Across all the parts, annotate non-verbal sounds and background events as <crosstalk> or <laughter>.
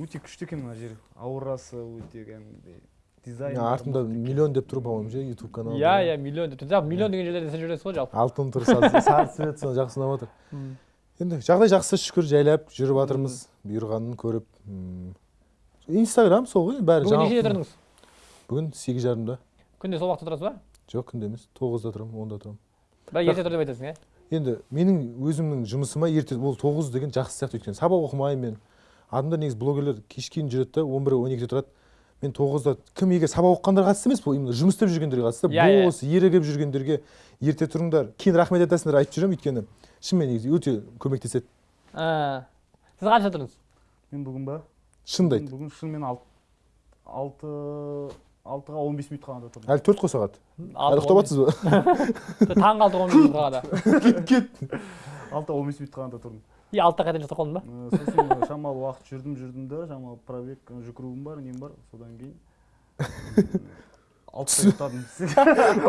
өте күшті екен мына жер. Аурасы өте кәдімгідей. Дизайн артында миллион деп тұр по моему ше ютуб канал иә иә миллион деп жалпы миллион деген жерлерде сен жүресіз ғой жалпы. Алтын тұр сары цвет соны жақсы ұнап жатыр енді жағдай жақсы шүкір жайлап жүріп жатырмыз бұйырғанын көріп инстаграм сол ғой бәрі бүгін нешеде тұрдыңыз? Бүгін сегіз жарымда. Күнде сол уақытта тұрасыз ба? Жоқ күнде емес тоғызда тұрамын онда тұрамын бірақ ерте тұр деп айтасың иә? енді менің өзімнің жұмысыма ерте ол тоғыз деген жақсы сияқты өйткені. Сабақ оқымаймын мен. Адамдар негізі блогерлер кешке дейін жүреді да он бір он екіде тұрады. Мен тоғызда кім егер сабақ оқығандарға қатысты емес бұл именно жұмыс істеп жүргендерге қатысты. Иә, иә. бос ерігіп жүргендерге ерте тұрыңдар. Кейін рахмет айтасыңдар айтып жүремін өйткені. Шынымен негізі өте көмектеседі. Ә, сіз қанша тұрдыңыз? Мен бүгін ба? Шынымды айт. Бүгін шынымен алты алты алтыға он бес минут қалғанда тұрдым. Әлі төрт қой сағат. Әлі ұйықтап жатсыз ба? <laughs> таңғы алты он минут қалғанда кет кет. Алтыға он бес минут қалғанда тұрдым. И алтыда қайтадан ұйықтап қалдың ба сосын шамалы уақыт жүрдім жүрдім да шамалы пробег жүгіруім бар нем бар содан кейін. Алтыда ұйықтадым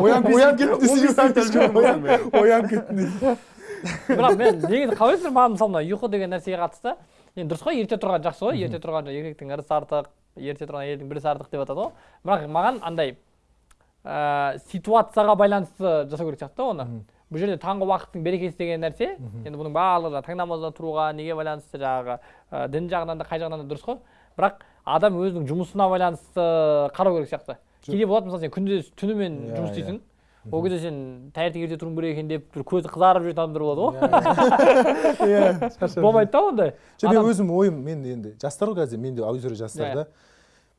оянып оянып кеттім оянып кеттім дейді бірақ мен негізі қалай ойлайсыздар маған мысалы мына ұйқы деген нәрсеге қатысты. Енді дұрыс қой ерте тұрған жақсы ғой. Ерте тұрған еркектің ырысы артық ерте тұрған әйелдің бірісі артық деп жатады ғой. Бірақ маған андай ә, ситуацияға байланысты жасау керек сияқты да оны. Бұл жерде таңғы уақыттың берекесі деген нәрсе. Енді бұның барлығы таң намазына тұруға неге байланысты жаңағы ә, дін жағынан да қай жағынан да дұрыс қой. Бірақ адам өзінің жұмысына байланысты қарау керек сияқты. Кейде болады мысалы сен күндіз түнімен Иә, жұмыс иә. істейсің ол кезде сен таңертең ерте тұруың керек екен деп бір көзі қызарып жүретін адамдар болады ғой. Иә. <laughs> Шаршап болмайды да ондай. Жоқ мен өзім ойым мен енді жастар ғой қазір мен де аудитория жастар Иә. да.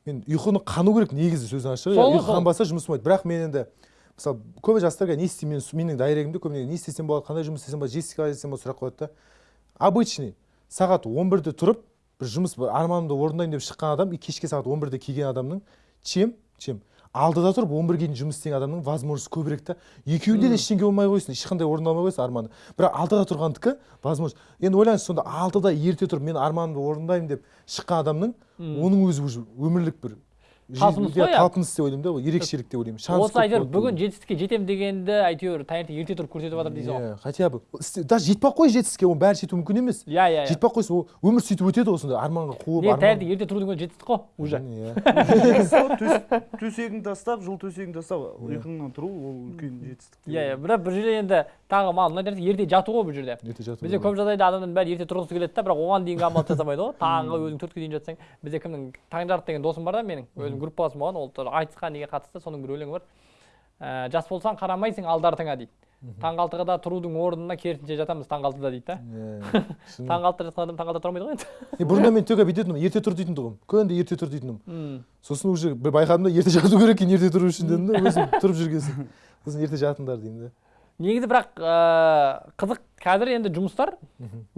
Мен ұйқыны қану керек негізі сөздің ашығы ұйқы қанбаса жұмыс болмайды. Бірақ мен енді мысалы көбі жастар қазір не істеймін мен менің дайрегімде көбіне не істесем болады қандай жұмыс істесем болады жессика қалай істесем болады сұрақ қояды да. Обычный сағат он бірде тұрып бір жұмыс бір арманымды орындаймын деп шыққан адам и кешке сағат он бірде келген адамның чем? Чем? Алдыда тұрып он бірге дейін жұмыс істеген адамның возможность көбірек та. Екеуінде де ештеңе болмай қойсын ешқандай орындалмай қойсын арманы. Бірақ алдыда тұрғандікі возможность. Енді ойлаңыз сонда алтыда ерте тұрып мен арманымды орындаймын деп шыққан адамның оның өзі уже өмірлік бір Талпыныс иә, қой, иә. талпыныс деп ойлаймын да ол ерекшелік деп ойлаймын. Шанс осы әйтеуір бүгін жетістікке жетемін дегенді әйтеуір таңертең ерте тұрып көрсетіп жатыр дейсіз ғой. Иә хотя бы. Даже жетпей ақ қой жетістікке оның бәрі жету мүмкін емес. Иә иә иә. Жетпей ақ қойса ол өмір сөйтіп өтеді ғой сонда арманға қуып таңертең ерте тұрудың өзі жетістік қой уже. Иә. Төс- төсегіңді тастап жыл төсегіңді тастап ұйқыңнан тұру ол үлкен жетістік иә иә. бірақ бір жерде енді тағы маған мына жерде ерте жату ғой бұл жерде. Ерте жату бізде көп жағдайда адамдардың бәрі ерте тұрғысы келеді да бірақ оған дейінгі амал жасамайды ғой. Таңғы өзің төртке дейін жатсаң бізде кімнің таңжарық деген досым бар да менің өзім группаласым болған ол тоже айтысқа неге қатысты соның бір өлеңі бар. Ә, жас болсаң қарамайсың алды артыңа дейді. Таңғы алтыда тұрудың орнына керісінше жатамыз таңғы алтыда дейді да. Иә, <laughs> алтыда жатқан адам тұра алмайды ғой енді. Бұрында мен төке бүйтетінмін ерте тұр дейтін тұғым. Күнде ерте тұр дейтінмін М. сосын уже байқадым да ерте жату керек екен ерте тұру үшін дедім да өзім <laughs> тұрып жүрген соң сосын ерте жатыңдар деймін да. Негізі бірақ ә, қызық қазір енді жұмыстар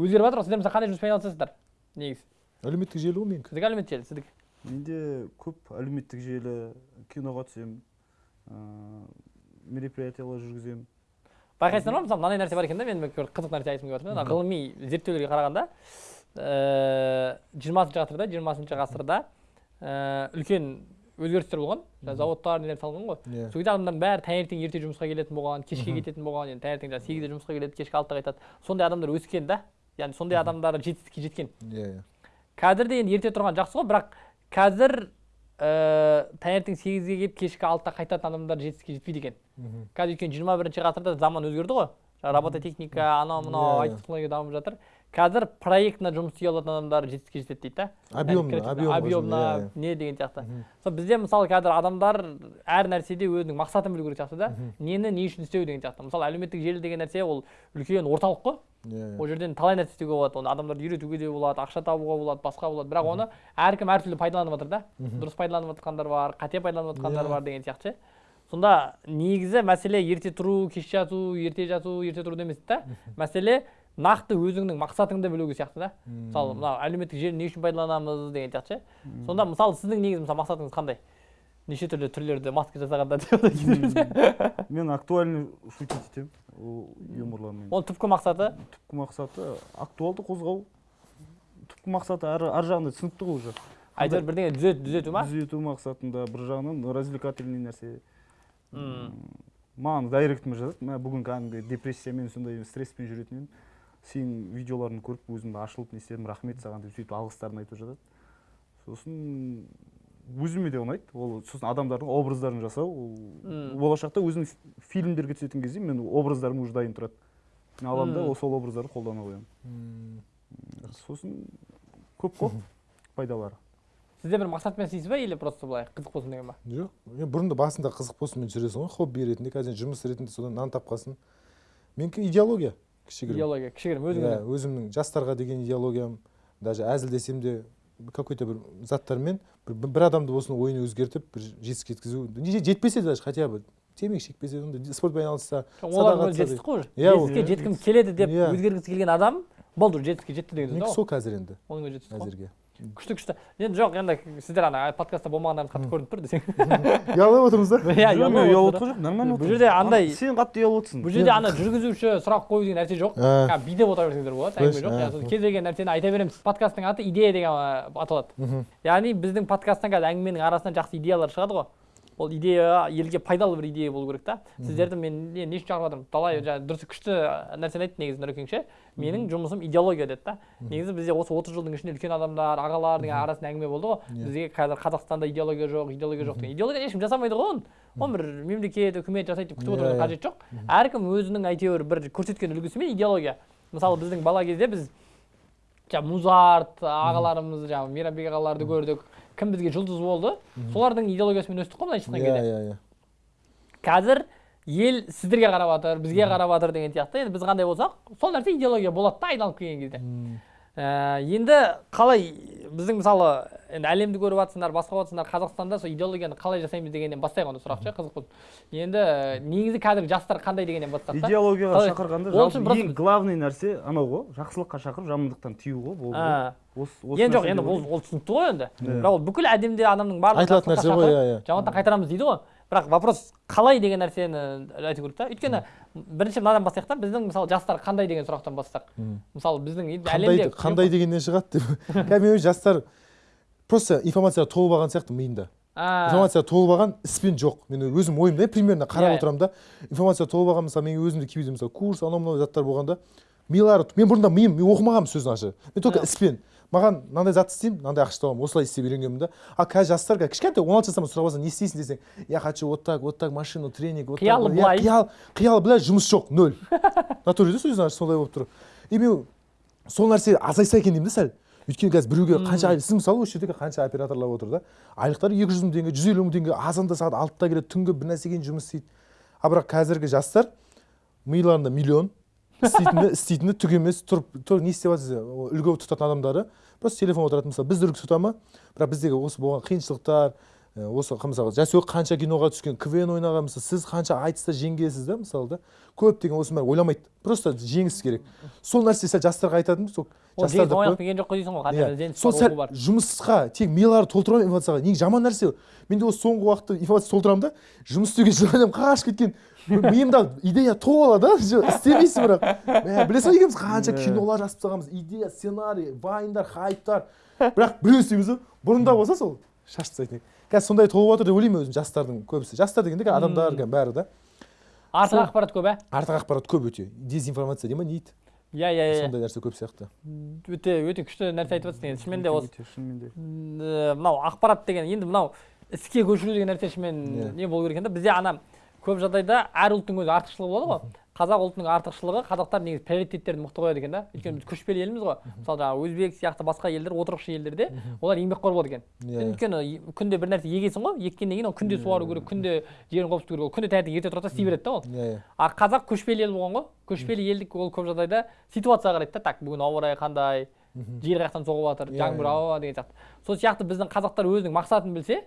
өзгеріп жатыр ғой. Сіздер мысалы қандай жұмыспен айналысасыздар? Негізі. Әлеуметтік желі ғой менікі. Сіздікі әлеуметтік желі сіздікі. Менде көп әлеуметтік желі киноға түсемін ыыы мероприятиялар жүргіземін. Байқайсыздар ма? Мысалы мынандай нәрсе бар екен да мен бір қызық нәрсе айтқым келіп жатыр ғылыми зерттеулерге қарағанда жиырмасыншы ғасырда жиырмасыншы ғасырда ә, үлкен өзгерістер болған. Зауыттар нелер салынған ғой. Иә. сол кезде адамдардың бәрі таңертең ерте жұмысқа келетін болған кешке кететін болған енді таңертең жаңағы сегізде жұмысқа келеді кешкі алтыда қайтады сондай адамдар өскен да. Яғни сондай адамдар жетістікке жеткен. Иә иә. Қазір де енді ерте тұрған жақсы ғой бірақ қазір ә, таңертең сегізге келіп кешкі алтыда қайтатын адамдар жетістікке жетпейді екен. Қазір өйткені жиырма бірінші ғасырда заман өзгерді ғой. Робототехника анау мынау Иә, айти технология дамып жатыр. Қазір проектно жұмыс істей алатын адамдар жетістікке жетеді дейді да Объемно, объемно жұмыс, иә, не деген сияқты. Сол бізде мысалы қазір адамдар әр нәрседе өзінің мақсатын білу керек сияқты да. Нені не үшін істеу деген сияқты. Мысалы әлеуметтік желі деген нәрсе ол үлкен орталық қой. Иә ол жерден талай нәрсе істеуге болады. Оны адамдарды үйретуге де болады ақша табуға болады басқа болады. Бірақ оны әркім әртүрлі пайдаланып жатыр да. Дұрыс пайдаланып жатқандар бар қате пайдаланып жатқандар Иә. бар деген сияқты ше. Сонда негізі мәселе ерте тұру кеш жату ерте жату ерте тұру емес та мәселе нақты өзіңнің мақсатыңды білуге сияқты да. Мысалы мына әлеуметтік желіні не үшін пайдаланамыз деген сияқты ше. Сонда мысалы сіздің негізі мысалы мақсатыңыз қандай? Неше түрлі түрлерді маска жасағанда мен актуальный шутить етемін юморлармен. Оның түпкі мақсаты? Түпкі мақсаты актуалды қозғау. Түпкі мақсаты ар, жағында түсінікті ғой уже. Әйтеуір бірдеңе түзет, түзету ма? Түзету мақсатында бір жағынан развлекательный нәрсе. Маған дайректіме жазады. Мә бүгін кәдімгі депрессиямен сондай стресспен жүретін едім. Сенің видеоларыңды көріп өзім ашылып не істедім рахмет саған деп сөйтіп алғыстарын айтып жатады. Сосын өзіме де ұнайды. Ол сосын адамдардың образдарын жасау ол болашақта өзім фильмдерге түсетін кезде мен образдарым уже дайын тұрады. Мен аламын да сол образдарды қолдана қоямын. Сосын көп қой <laughs> пайдалары. Сізде бір мақсатпен істейсіз ба или просто былай қызық болсын деген ба? Жоқ мен бұрын да басында қызық болсын жүресің ғой хобби ретінде. Қазір жұмыс ретінде содан нан тапқансың менікі идеология. Кішігірім. Идеология кішігірім иә өзіңіздің өзімнің жастарға деген идеологиям даже әзілдесем де какой то бір заттармен бір, бір адамды осының ойын өзгертіп бір жетістікке жеткізу жетпесе даже хотя бы темекі шекпесе ондай спортпен айналысса олар жетістік қой. Уже Иә, жетістікке жеткім келеді деп Иә. өзгергісі келген адам болды уже жетістікке жетті деген сөз да сол қазір енді? Ол оның өзі жетістік қой. Әзірге. Күшті күшті. Енді жоқ енді сіздер ана подкастта болмағандарыңыз қатты көрініп тұр десең. <laughs> Ұялып отырмыз да? <laughs> Иә ұялып жоқ нормально бұл жерде андай- сен қатты ұялып отырсың. Бұл жерде ана жүргізуші сұрақ қою деген нәрсе жоқ. Ә, Кәдімгі билеп отыра берсеңдер болады әңгіме жоқ. Иә, ә. сосын кез келген нәрсені айта береміз. Подкасттың аты идея деген аталады. Мхм. яғни біздің подкасттан қазір әңгіменің арасынан жақсы идеялар шығады ғой. Ол идея елге пайдалы бір идея болу керек та. Сіздерді мен не үшін шақырып жатырмын талай жаңағы дұрыс күшті нәрсені айтты негізі нұрекең ше менің жұмысым идеология деді да негізі бізде осы отыз жылдың ішінде үлкен адамдар ағалар деген арасында әңгіме болды ғой. Иә. бізге қазір қазақстанда идеология жоқ идеология жоқ деген. Идеология ешкім жасамайды ғой оны оны бір мемлекет үкімет жасайды деп күтіп Иә, отырудың иә. қажеті жоқ. Әркім өзінің әйтеуір бір көрсеткен үлгісімен идеология. Мысалы біздің бала кезде біз жаңағы музарт ағаларымыз жаңағы мейрамбек ағаларды көрдік. Кім бізге жұлдыз болды солардың идеологиясымен өстік қой былайша айтқан кезде иә иә. Қазір ел сіздерге қарап жатыр бізге қарап жатыр деген сияқты. Енді біз қандай болсақ сол нәрсе идеология болады да айналып келген кезде. Ә, енді қалай біздің мысалы енді әлемді көріп жатсыңдар басқа жатсыңдар қазақстанда сол идеологияны қалай жасаймыз дегеннен бастайық онда сұрақ ше қызық болды. Енді ә, негізі қазіргі жастар қандай дегеннен бастасақ та идеологияға Қалай? шақырғанда жалпы ең главный нәрсе анау ғой жақсылыққа шақырып жамандықтан тыю ғой осы енді жоқ енді ол түсінікті ғой енді. Иә. бірақ ол бүкіл әлемде адамның барлығы айтылатын нәрсе ғой иә иә. жамандықтан қайтарамыз дейді ғой. Бірақ вопрос қалай деген нәрсені айту керек та. Өйткені бірінші мынадан бастайық та біздің мысалы жастар қандай деген сұрақтан бастасақ мысалы біздің әлемде қандай дегеннен шығады деп. <laughs> Мен жастар просто информацияға толып алған сияқты миында. Информация толып алған іспен жоқ. Мен өзім ойымда примерно қарап Иә. отырамын да. Информация толып алған мысалы мен өзімде кейбірде мысалы курс анау мынау заттар болғанда милары мен бұрында миым мен оқымағанмын сөзін ашы. Мен только Иә. іспен. Маған мынандай зат істеймін мынандай ақша табамын осылай істеп үйренгенмін да. А қазір жастар қазір кішкентай он алты жастан сұрап алсаң не істейсің десең я хочу вот так вот так машину тренинг вот Қиялы вот». Иә, былай. қиял қиялы былай жұмыс жоқ нөл. Натуре да сөзін ашы солай болып тұр. И мен сол нәрсе азайса екен деймін да сәл. Өйткені қазір біреуге қанша айлық сіз мысалы осы жердегі қанша операторлар отыр да. Айлықтары екі жүз мың теңге жүз елу мың теңге азанда сағат алтыда келеді түнгі бір нәрсеге жұмыс істейді. А бірақ қазіргі жастар миларында миллион істейтіні істейтіні түк емес тұрып тұр не істеп жатсыз ол үлгі тұтатын адамдары. Просто телефон отырады мысалы бізді үлгі тұта ма? Бірақ біздегі осы болған қиыншылықтар осы мысалы жасөк қанша киноға түскен квн ойнаған мысалы сіз қанша айтыста жеңгенсіз да мысалы да? Көптеген осының бәрін ойламайды. Просто жеңіс керек. Сол нәрсе сәл жастарға айтатыным сол жеңіс ойнап келген жоқ қой дейсің ғой Иә. сол сәл жұмысқа тек милары толтыра информацияға негізі жаман нәрсе мен де осы соңғы уақытта информация толтырамын да жұмыс істеуге желанием қашып кеткен миымда идея алады да істемейсің бірақ. <laughs> Мә, білесің ғой екеуміз? Қанша Иә. кинолар жазып тастағанбыз. Идея сценарий вайндар хайптар. Бірақ біреу істейміз ғой бұрында болса сол шаш тастайтын едік қазір сондай толып жатыр деп ойлаймын өзім жастардың көбісі. Жастар дегенде қазір адамдар бәрі да. Артық ақпарат көп ә? артық ақпарат көп өте. Дезинформация дей ма не дейді иә иә иә. Сондай нәрсе көп сияқты. Өте өте күшті нәрсе айтып жатсың енді шынымен де осы шынымен де. Мынау ақпарат деген енді мынау іске көшіру деген нәрсе Иә. шынымен не болу керек екен да? Бізде ана көп жағдайда әр ұлттың өзі артықшылығы болады ғой. Қазақ ұлтының артықшылығы қазақтар негізі приоритеттерді мықты қояды екен да. Өйткені біз көшпелі елміз ғой. Мысалы жаңағы өзбек сияқты басқа елдер отырықшы елдерде олар еңбекқор болады екен. Иә өйткені и- күнде бір нәрсе егесің ғой еккеннен кейін оны күнде суару керек күнде жерін қопсыту керек ол күнде таңертең ерте тұрады да істей береді да ол. Иә иә. А қазақ көшпелі ел болған ғой. Көшпелі елдік ол көп жағдайда ситуацияға қарайды да. Так бүгін ауа райы қандай жел қай жақтан соғып жатыр Иә, жаңбыр иә. ауа деген сияқты. Сол сияқты біздің қазақтар өзінің мақсатын білсе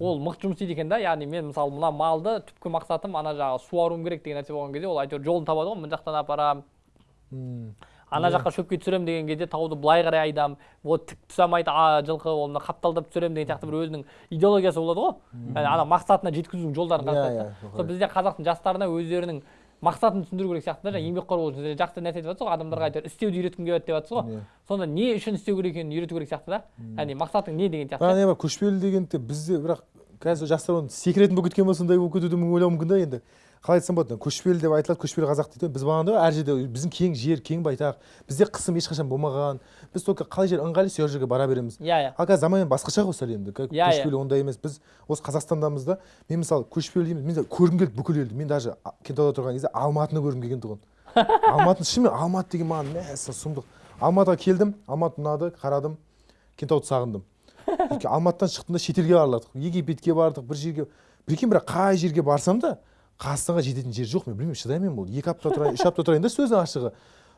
ол мықты жұмыс істейді екен да яғни мен мысалы мына малды түпкі мақсатым ана жағы суаруым керек деген нәрсе болған кезде ол әйтеуір жолын табады ғой мына жақтан апарамын ана жаққа шөпке түсіремін деген кезде тауды былай қарай айдам вот тік түсе алмайды жылқы ол мына қапталдап түсіремін деген сияқты бір өзінің идеологиясы болады ғой. Ана мақсатына жеткізудің жолдарын Иә, қарастырады иә, сол бізде қазақтың жастарына өздерінің мақсатын түсіндіру керек сияқты да жаңағы еңбекқор болу үшін жақсы нәрсе айтып жатсыз ғой адамдарға әйтеуір істеуді үйреткім келеді деп жатсыз ғой. Иә. сонда не үшін істеу керек екенін үйрету керек сияқты да. Яғни мақсатың не деген сияқты. Бар көшпелі дегенде бізде бірақ қазір жастар оны секіретін болып кеткен ба сондай болып кетуді мүмкін ойлауы мүмкін да енді. Қалай айтсам болады көшпелі деп айтылады көшпелі қазақ дейді. Біз бағанда әр жерде біздің кең жер кең байтақ. Бізде қысым ешқашан болмаған. Біз только қалай жер ыңғайлы сол жерге бара береміз. Иә иә. Ал қазір заман басқаша ғой сәл енді Иә, иә. көшпелі ондай емес. Біз осы қазақстандамыз да мен мысалы көшпелі дейміз мен көргім келді бүкіл елді. Мен даже кентауда тұрған кезде алматыны көргім келген тұғын. <laughs> Алматыны шынымен алматы деген маған мәссаған сұмдық. Алматыға келдім алматы ұнады қарадым кентауды сағындым. <laughs> Алматыдан шықтым да шетелге барладық египетке бардық бір жерге. Прикинь бірақ қай жерге барсам да қазақстанға жететін жер жоқ мен білмеймін шыдаймын мен бұл екі апта тұрайын үш апта тұрайын да сөздің ашығы.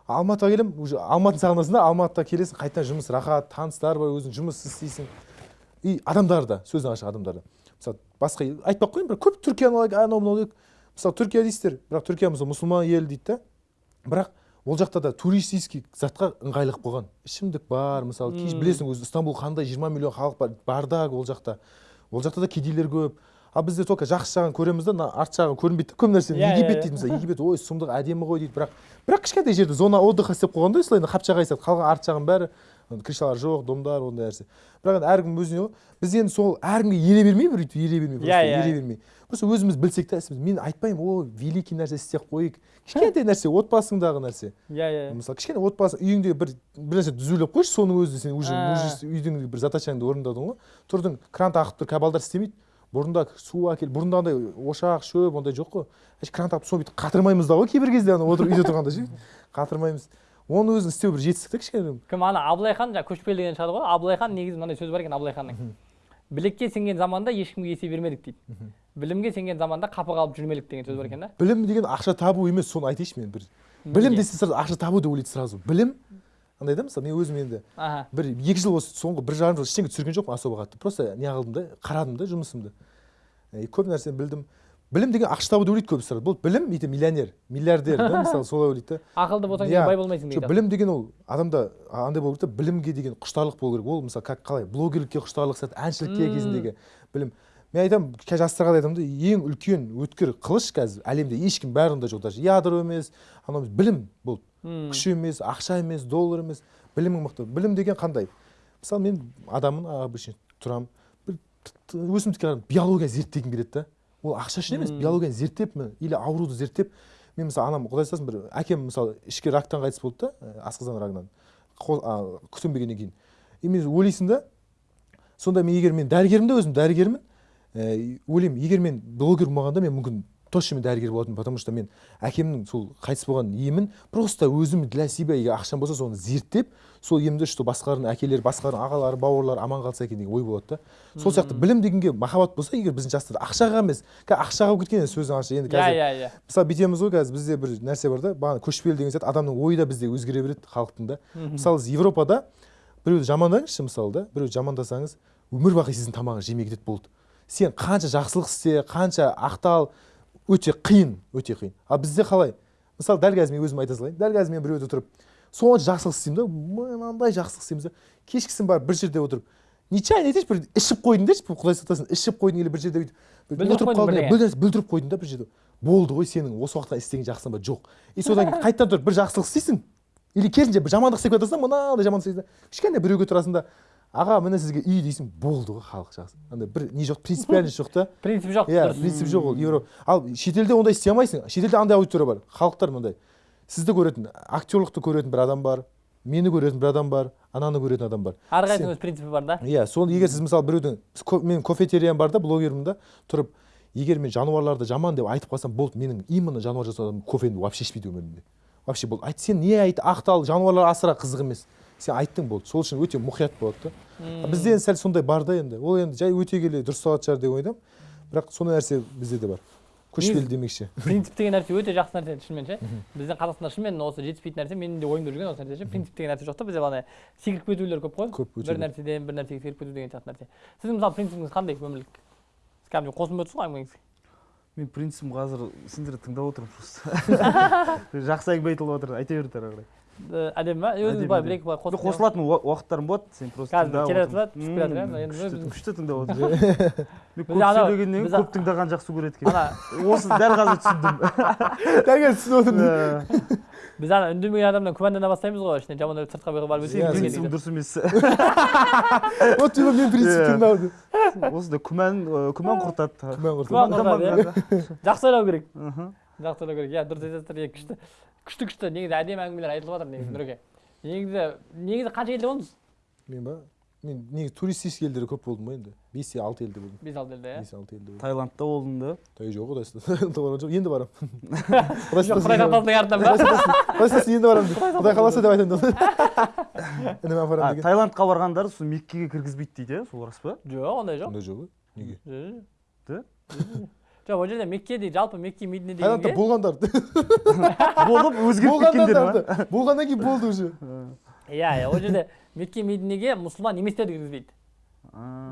Алматыға келемін уже алматыны сағынасың да алматыда келесің қайтадан жұмыс рахат таныстар бар өзің жұмыс істейсің. И адамдар да сөздің ашығы адамдар да. Мысалы басқа ел- айтпай ақ қояйын бірақ көп түркияны алайық анау мынау алайық мысалы түркия дейсіздер бірақ түркия мысалы мұсылман ел дейді да. Бірақ ол жақта да туристический затқа ыңғайлы қылып қойған ішімдік бар мысалы білесің өзі стамбул қандай 20 миллион халық бар бардак ол жақта. Ол жақта да кедейлер көп. Ал бізде только жақсы жағын көреміз да мына арт жағын көрінбейді көп нәрсе Иә, иә, египет иә. дейді мысалы. Египет ой сұмдық әдемі ғой дейді. Бірақ бірақ кішкентай жерде зона отдыха істеп қойған да осылай енді қапчағай сияқты қалған арт жағын бәрі крышалар жоқ домдар ондай нәрсе. Бірақ енді әркім өзіне ғой біз енді сол әркімге ере бермей бір өйтіп ере бермей Иә, просто иә. ере бермей. Просто өзіміз білсек та ісіміз мен айтпаймын о великий нәрсе істеп қояйық кішкентай нәрсе отбасыңдағы нәрсе. Иә иә. Мысалы кішкене отбасы үйіңде бір бір нәрсе түзулеп қойшы соның өзі сен уже А. мужес- үйдің бір задачаңды орындадың ғой. Тұрдың кранты ағып тұр кабалдар істемейді. Бұрында су әкел бұрында андай ошақ шөп ондай жоқ қой. Әшейін кран тағып соны бүйтіп қатырмаймыз да ғой кейбір кезде ана отырып үйде тұрғанда ше. Қатырмаймыз. Оны өзін істеу бір жетістік та кішкене кім? Ана абылай хан жаңағы көшпелі деген шығады ғой. Абылай хан негізі мынандай сөз бар екен абылай ханның. Білекке сенген заманда ешкімге есе бермедік дейді. Білімге сенген заманда қапы қалып жүрмелік деген сөз бар екен да. Білім деген ақша табу емес соны айтайыншы мен бір. Білім Неге? десе сразу ақша табу деп ойлайды сразу. Білім андай да мысалы мен өзім енді бір екі жыл осы соңғы бір жарым жыл ештеңе түсірген жоқпын особо қатты. Просто не қылдым да қарадым да жұмысымды. И көп нәрсе білдім. Білім деген ақша табу деп ойлайды көбісі бұл білім ертең миллионер миллиардер да <laughs> мысалы солай ойлайды да. Ақылды болсаң Иә. сен бай болмайсың жоқ дейді білім деген ол адамда андай болу керек та білімге деген құштарлық болу керек. Ол мысалы как қалай блогерлікке құштарлық сияқты әншілікке кезіндегі білім. Мен айтамын қазір жастарға да айтамын да ең үлкен өткір қылыш қазір әлемде ешкім бәрінде жоқ даже. Ядро емес анау емес, білім бұл. Күш емес ақша емес доллар емес білімің мықты. Білім деген қандай? Мысалы мен адаммын обычно тұрамын. Бір өсімдікке қарап биология зерттегім келеді да. Ол ақша үшін емес биологияны зерттеп или ауруды зерттеп мен мысалы анам құдай сақтасын бір әкем мысалы ішкі рактан қайтыс болды да ә, асқазан рагынан. Күтінбегеннен кейін. И мен ойлайсың да сонда мен егер мен дәрігермін да өзім дәрігермін ойлаймын егер мен блогер болмағанда мен мүмкін точно мен дәрігер болатынмын потому что мен әкемнің сол қайтыс болған емін просто өзім для себя егер ақшам болса соны зерттеп сол емді что басқалардың әкелері басқалардың ағалары бауырлары аман қалса екен деген ой болады да. Сол сияқты білім дегенге махаббат болса егер біздің жастар ақшаға емес қазір ақшаға болып кеткен енді сөздің ащы енді қазір иә иә. мысалы бүйтеміз ғой қазір бізде бір нәрсе бар да бағана көшпелі деген сияқты адамның ойы да бізде өзгере береді халықтың да. Мысалы европада біреуді жамандаңызшы мысалы да біреуді жамандасаңыз өмір бақи сіздің тамағыңызды жемей кетеді болды сен қанша жақсылық істе қанша ақтал өте қиын өте қиын. Ал бізде қалай? Мысалы дәл қазір мен өзім айта салайын. Дәл қазір мен біреуде отырып сонша жақсылық істеймін да мынандай жақсылық істейміз да кешкісін барып бір жерде отырып нечаянно айтайыншы бір ішіп қойдың деші құдай сақтасын ішіп қойдың или бір жерде бүйтіп Бүлдіріп отырып қалдың. бүлдіріп қойдың да бір жерде. Болды ғой сенің осы уақытқа істеген жақсың ба? Жоқ. И содан кейін қайтадан тұрып бір жақсылық істейсің или керісінше бір жамандық істеп жатырсың да мынандай жамандық істейсің да. Кішкене біреуге тұрасың да аға міне сізге үй дейсің болды ғой халық жақсы. Андай бір не жоқ принципиальность <laughs> жоқ та? Принцип жоқ иә принцип жоқ ол еуро ал шетелде ондай істей алмайсың? Шетелде андай аудитория бар? Халықтар мындай сізді көретін актерлықты көретін бір адам бар мені көретін бір адам бар ананы көретін адам бар. Әрқайсының өз принципі бар да? Иә соны егер сіз мысалы біреудің мен кофетериям бар да блогермін да тұрып егер мен жануарларды жаман деп айтып қалсам болды менің именно жануар жасаудан кофені вообще ішпейді өмірімде. Вообще болды. Айт сен не айт ақтал жануарлар асыра қызық емес. Сен айттың болды. Сол үшін өте мұқият болады да. Бізде енді сәл сондай бар да енді. Ол енді жай өте келе дұрысталатын шығар деп ойлаймын бірақ сондай нәрсе бізде де бар. Көшпелі демекші. <laughs> принцип деген нәрсе өте жақсы нәрсе шынымен ше. Біздің қазақстанда шынымен осы жетіспейтін нәрсе менің де ойымда жүрген осы нәрсе ше. Принцип деген нәрсе жоқ та бізде ана секіріп кетулер көп қой. Көп, бір нәрседен бір нәрсеге секіріп кету деген сияқты нәрсе. Сіздің мысалы принципіңіз қандай өмірлік? Сіз кәдімгідей қосылып отырсыз ғой әңгімеңізге? Мен принципім қазір сендерді тыңдап отырмын просто. <laughs> <laughs> Жақсы әңгіме айтылып жатыр айта беріңдер ары қарай әдемі ма өзіңіз былай бір екі былай қосып қосылатын уа- уақыттарым болады сен просто Қазір тыңдап келе жатыр, түсіп келе жатыр, иә, күшті- тыңдап отырмын мен көп сөйлегеннен көп тыңдаған жақсы көреді екен ана осы дәл қазір түсіндім. Дәл қазір түсініп отырмын біз ана үндемеген адамнан күмәндана бастаймыз ғой ішінен жаман ойлап сыртқа барып Иә, өтейін принципім дұрыс емес вот типа мен принципімді Иә. алды осында күмән ы, күмән құртады күмән құртады. Жақсы ойлау керек. Жақсы ойлау керек. Иә дұрыс айтасыздар иә күшті күшті күшті. Негізі әдемі әңгімелер айтылып жатыр негізі нұреке негізі негізі қанша елде болдыңыз? мен ба? мен негізі туристический елдерде көп болдым ғой енді. Бес алты елде болдым. Бес алты елде иә? Бес алты елде болдым. Таиландта болдың да? Той <laughs> <laughs> жоқ құдай жоқ енді барамын құдай артынан ба құдай сақтасын енді барамын құдай қаласа деп айтамын да. <laughs> Інім деген. Таиландқа барғандар сол меккеге кіргізбейді дейді иә? Сол рас па? Жоқ ондай жоқ. Ондай жоқ ой неге? Да? Жоқ ол жерде мекке дейді жалпы мекке медине дегенге болғандар болып өзгеріп кеткендер ма болғаннан кейін болды уже иә иә ол жерде мекке мединеге мұсылман еместерді кіргізбейді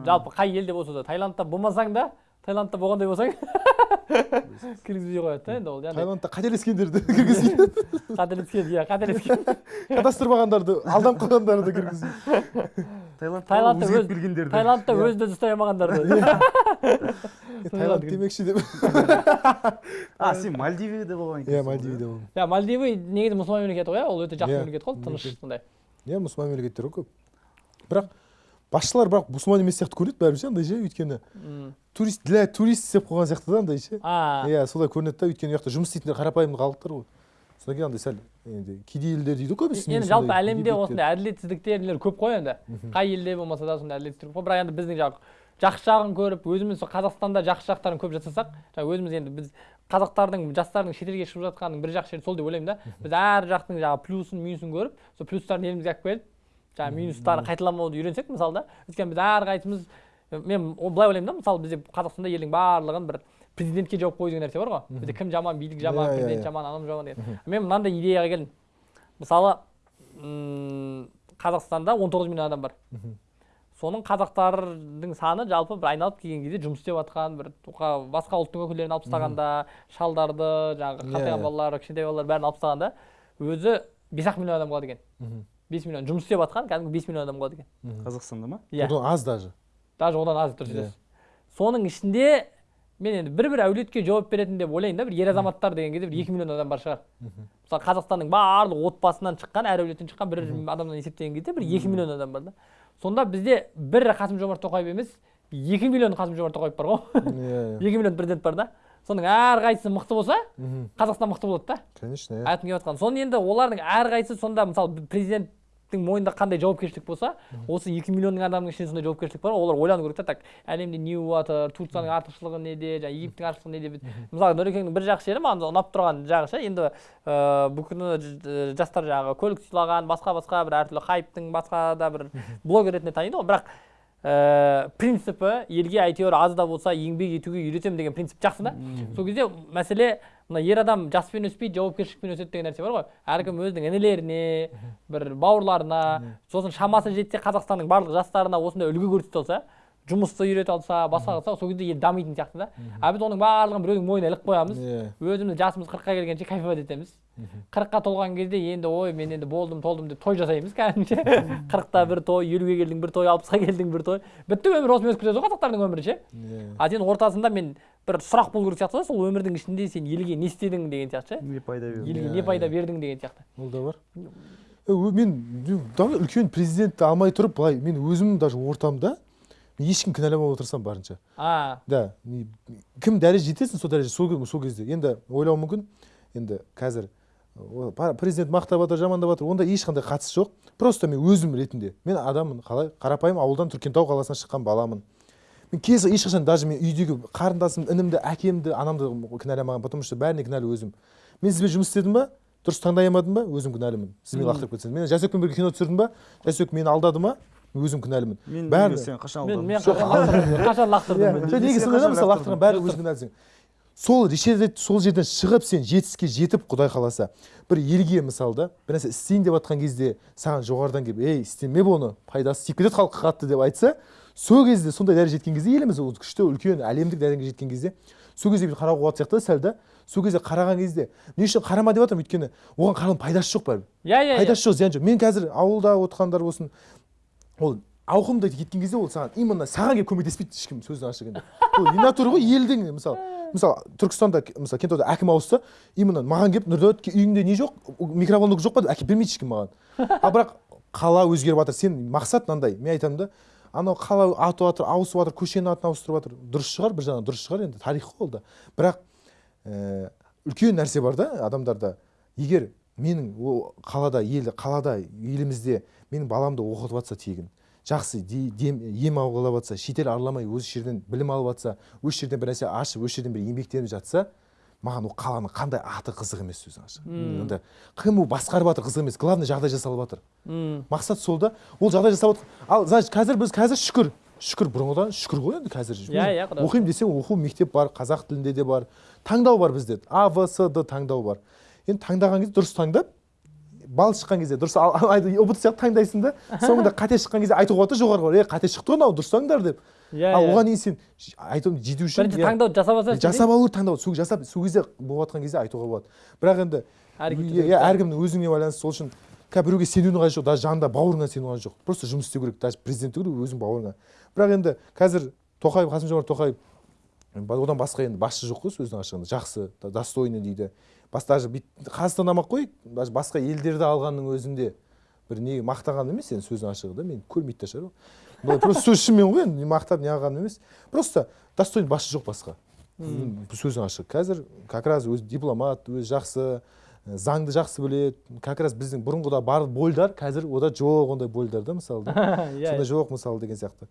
жалпы қай елде болса да таиландта болмасаң да таиландта болғандай болсаң кіргізбей қояды да енді ол яғни таиландта қателескендерді кіргізбейді <laughs> қателескен иә қателескен кадастырмағандарды <laughs> алданып қалғандарды кіргізбейді Таиландта өзгеріп келгендерді таиландта өзін өзі ұстай алмағандарды. <laughs> Е, таиланд демекші деп. А сен мальдивияда болған екенсің иә ғой, мальдивде болдым. Иә мальдивы негізі мұсылман мемлекеті ғой иә ол өте жақсы Иә, мемлекет қой тыныш сондай. Иә мұсылман мемлекеттер ғой көп. Бірақ басшылар бірақ мұсылман емес сияқты көрінеді бәрібір ше андай ше өйткені. Турист для турист істеп қойған сияқты да андай ше. Иә солай көрінеді да өйткені ол жақта жұмыс істейтіндер қарапайым халықтар ғой. Содан кейін андай сәл енді кедей елдер дейді ғой көбісі енді жалпы әлемде осындай әділетсіздіктер көп қой енді. Қай елде болмаса да сондай әділетсіздік көп бірақ енді біздің жаңағы жақсы жағын көріп өзіміз сол қазақстанда жақсы жақтарын көп жасасақ жаңағы өзіміз енді біз қазақтардың жастардың шетелге шығып жатқанының бір жақсы жері сол деп ойлаймын да. Біз әр жақтың жаңағы плюсын минусын көріп сол плюстарын елімізге алып келіп жаңағы минустарын қайталамауды үйренсек мысалы да өйткені біз әрқайсымыз мен былай ойлаймын да мысалы бізде қазақстанда елдің барлығын бір президентке жауып қою деген нәрсе бар ғой. Бізде кім жаман билік жаман Иә, иә, президент иә. жаман анау жаман деген. Мен мынандай идеяға келдім. Мысалы қазақстанда 19 миллион адам бар. Соның қазақтардың саны жалпы бір айналып келген кезде жұмыс істеп жатқан бір басқа ұлттың өкілдерін алып тастағанда шалдарды жаңағы Иә, қартайған иә. балалар кішкентай балалар бәрін алып тастағанда өзі бес ақ миллион адам қалады екен бес миллион жұмыс істеп жатқан кәдімгі бес миллион адам қалады екен қазақстанда ма? Иә. Одан аз даже. Даже одан аз дұрыс Иә. айтасыз соның ішінде мен енді бір бір әулетке жауап беретін деп ойлаймын да бір ер азаматтар деген кезде бір екі миллион адам бар шығар. Мысалы қазақстанның барлық отбасынан шыққан әр әулеттен шыққан бір адамнан есептеген кезде бір екі миллион адам бар да. Сонда бізде бір қасым жомарт тоқаев емес екі миллион қасым жомарт тоқаев бар ғой. Иә иә. <laughs> екі миллион президент бар да. Соның әрқайсысы мықты болса қазақстан мықты болады да. Конечно иә. Айтқым келіп жатқан. Соны енді олардың әрқайсысы сонда мысалы президенттің мойнында қандай жауапкершілік болса осы екі миллионның адамның ішінде сондай жауапкершілік бар. Олар ойлану керек та так әлемде не болып жатыр турцияның артықшылығы неде жаңағы египтің артықшылығы неде мысалы нұрекеңнің бір жақсы жері маған ұнап тұрған жағы ше енді ыыы бұл күні жастар жаңағы көлік сыйлаған басқа басқа бір әртүрлі хайптың басқа да бір блогер ретінде таниды ғой. Бірақ ііі принципі елге әйтеуір аз да болса еңбек етуге үйретемін деген принцип жақсы да? Сол кезде мәселе мына ер адам жаспен өспейді жауапкершілікпен өседі деген нәрсе бар ғой. Әркім өзінің інілеріне бір бауырларына сосын шамасы жетсе қазақстанның барлық жастарына осындай үлгі көрсете алса жұмысты үйрете алса басқа қылса сол кезде ел дамитын сияқты да. А біз оның барлығын біреудің мойнына іліп қоямыз. Иә. Өзіміз жасымыз қырыққа келгенше кайфовать етеміз. Қырыққа толған кезде енді ой мен енді болдым толдым деп той жасаймыз кәдімгіше <laughs> қырықта бір той елуге келдің бір той алпысқа келдің бір той. Бітті өмір осымен өтіп кетеді ғой қазақтардың өмірі ше? Иә. А сен ортасында мен бір сұрақ болу керек сияқты да сол өмірдің ішінде сен елге не істедің деген сияқты ше? Не пайда берді елге Иә, не пайда бердің деген сияқты. Ол да бар. Мен үлкен президентті алмай тұрып былай мен өзім даже ортамда ешкім кінәламауға тырысамын барынша. А. Да кім дәреже жетесің сол дәреже сол сол кезде. Енді ойлауы мүмкін енді қазір президент мақтап жатыр жамандап жатыр онда ешқандай қатысы жоқ. Просто мен өзім ретінде мен адаммын қалай қарапайым ауылдан түркентау қаласынан шыққан баламын. Мен кез ешқашан даже мен үйдегі қарындасым інімді әкемді анамды кінәламағанмын потому что бәріне кінәлі өзім. Мен сізбен жұмыс істедім ба? Дұрыс таңдай алмадым ба? Өзім кінәлімін. Сіз мені лақтырып кетсеңіз мен жәсекпен бірге кино түсірдім ба? Жәсек мені алдады ма? Өзім кінәлімін. Мен бәрі- сен қашан мен <laughs> қашан лақтырдым иә. неге мысалы лақтырған бәрі өзің кінәлісің. Сол сол жерден шығып сен жетістікке жетіп құдай қаласа бір елге мысалы да бір нәрсе істейін деп жатқан кезде саған жоғарыдан келіп ей істеме бұны пайдасы тиіп кетеді халыққа қатты деп айтса сол кезде сондай дәрежеге жеткен кезде еліміз ол күшті үлкен әлемдік дәрежеге жеткен кезде сол кезде бүйтіп қарауға болатын сияқты да сәл да сол кезде қараған кезде не үшін қарама деп жатырмын өйткені оған қараудың пайдасы жоқ бәрібір. Иә иә иә. Пайдасы жоқ зияны жоқ. Мен қазір ауылда отқандар болсын ол ауқымды кеткен кезде ол саған именно саған келіп көмектеспейді ешкім сөздің енді. Ол натура ғой? Елдің мысалы мысалы түркістанда мысалы кентауда әкім ауысса именно маған келіп нұрдәулет үйіңде не жоқ? Микроволновка жоқ па деп әкеліп бермейді ешкім маған. А бірақ қала өзгеріп жатыр. Сен мақсат мынандай. Мен айтамын да анау қала атып жатыр ауысып жатыр көшенің атын ауыстырып жатыр. Дұрыс шығар бір жағынан дұрыс шығар енді. Тарих қой ол да. Бірақ ііі үлкен нәрсе бар да адамдарда. Егер менің ол қалада ел қалада елімізде менің баламды оқытып жатса тегін. Жақсы ем алып жатса шетел араламай осы жерден білім алып жатса осы жерден бір нәрсе ашып осы жерден бір еңбектеніп жатса маған ол қаланың қандай аты қызық емес сөзің ашық. Енді кім ол басқарып жатыр қызық емес. Главное жағдай жасалып жатыр мақсат сол да. Ол жағдай жасап жатыр ал значит қазір біз қазір шүкір. Шүкір бұрынғыдан шүкір ғой енді қазір Иә, иә, оқимын десең оқу мектеп бар қазақ тілінде де бар. Таңдау бар бізде. А в с д таңдау бар. Енді таңдаған кезде дұрыс таңдап бал шыққан кезде дұрыс ұбт сияқты таңдайсың да <laughs> соңында қате шыққан кезде айтуға болады да жоғарғы е қате шықты ғой мынау дұрыстаңдар деп. Иә ал иә. оған дейін сен айтуым жету үшін бірінші иә, таңдауды жасап алсаң жасап алу керек таңдау сол жасап сол кезде болып жатқан кезде айтуға болады. Бірақ енді иә әркімнің өзіне байланысты сол үшін қазір біреуге сенудің қажеті жоқ даже жанында бауырыңа сену қажеті жоқ. Просто жұмыс істеу керек даже президент түгілі өзің бауырыңа. Бірақ енді қазір тоқаев қасым жомарт тоқаев одан басқа енді басшы жоқ қой сөздің ашығында. Жақсы достойный дейді. Бас даже бүйтіп қазақстаннан ақ қой? Даже басқа елдерді алғанның өзінде бір не мақтаған емес енді сөздің ашығы да мен көрмейді де шығар. Ол просто сөз шынымен ғой енді мақтап не емес. Просто достойный басшы жоқ басқа. Сөздің ашығы. Қазір как раз өзі дипломат өзі жақсы заңды жақсы біледі. Как раз біздің бұрынғыда бар больдар қазір ода жоқ ондай больдар да мысалы да. <laughs> Иә сондай жоқ мысалы деген сияқты.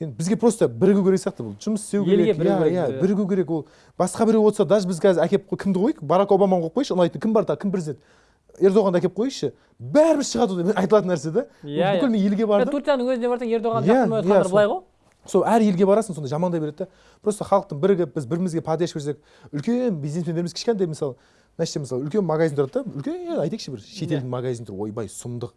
Енді бізге просто бірігу керек сияқты бұл. Жұмыс істеу Елге керек. бірігу иә иә бірігу керек. Ол басқа біреу болса даже біз қазір әкеліп кімді қояйық барак обаманы қойып қойшы. Ұнайтын кім бар тағы кім президент? Ердоғанды әкеліп қойшы. Бәрібір шығады айтылатын нәрсе да Иә, бүкіл иә. мен елге бардым турцияның өзіне барсаң ердоған жақсы иә, ма былай ғой. Сол әр елге барасың сонда жамандай береді да. Просто халықтың бірігіп біз бірімізге поддержка берсек үлкен бизнесмендеріміз кішкентай мысалы мына жерде мысалы үлкен магазин тұрады да үлкен айтайықшы бір шетелдің магазин тұр ойбай сұмдық.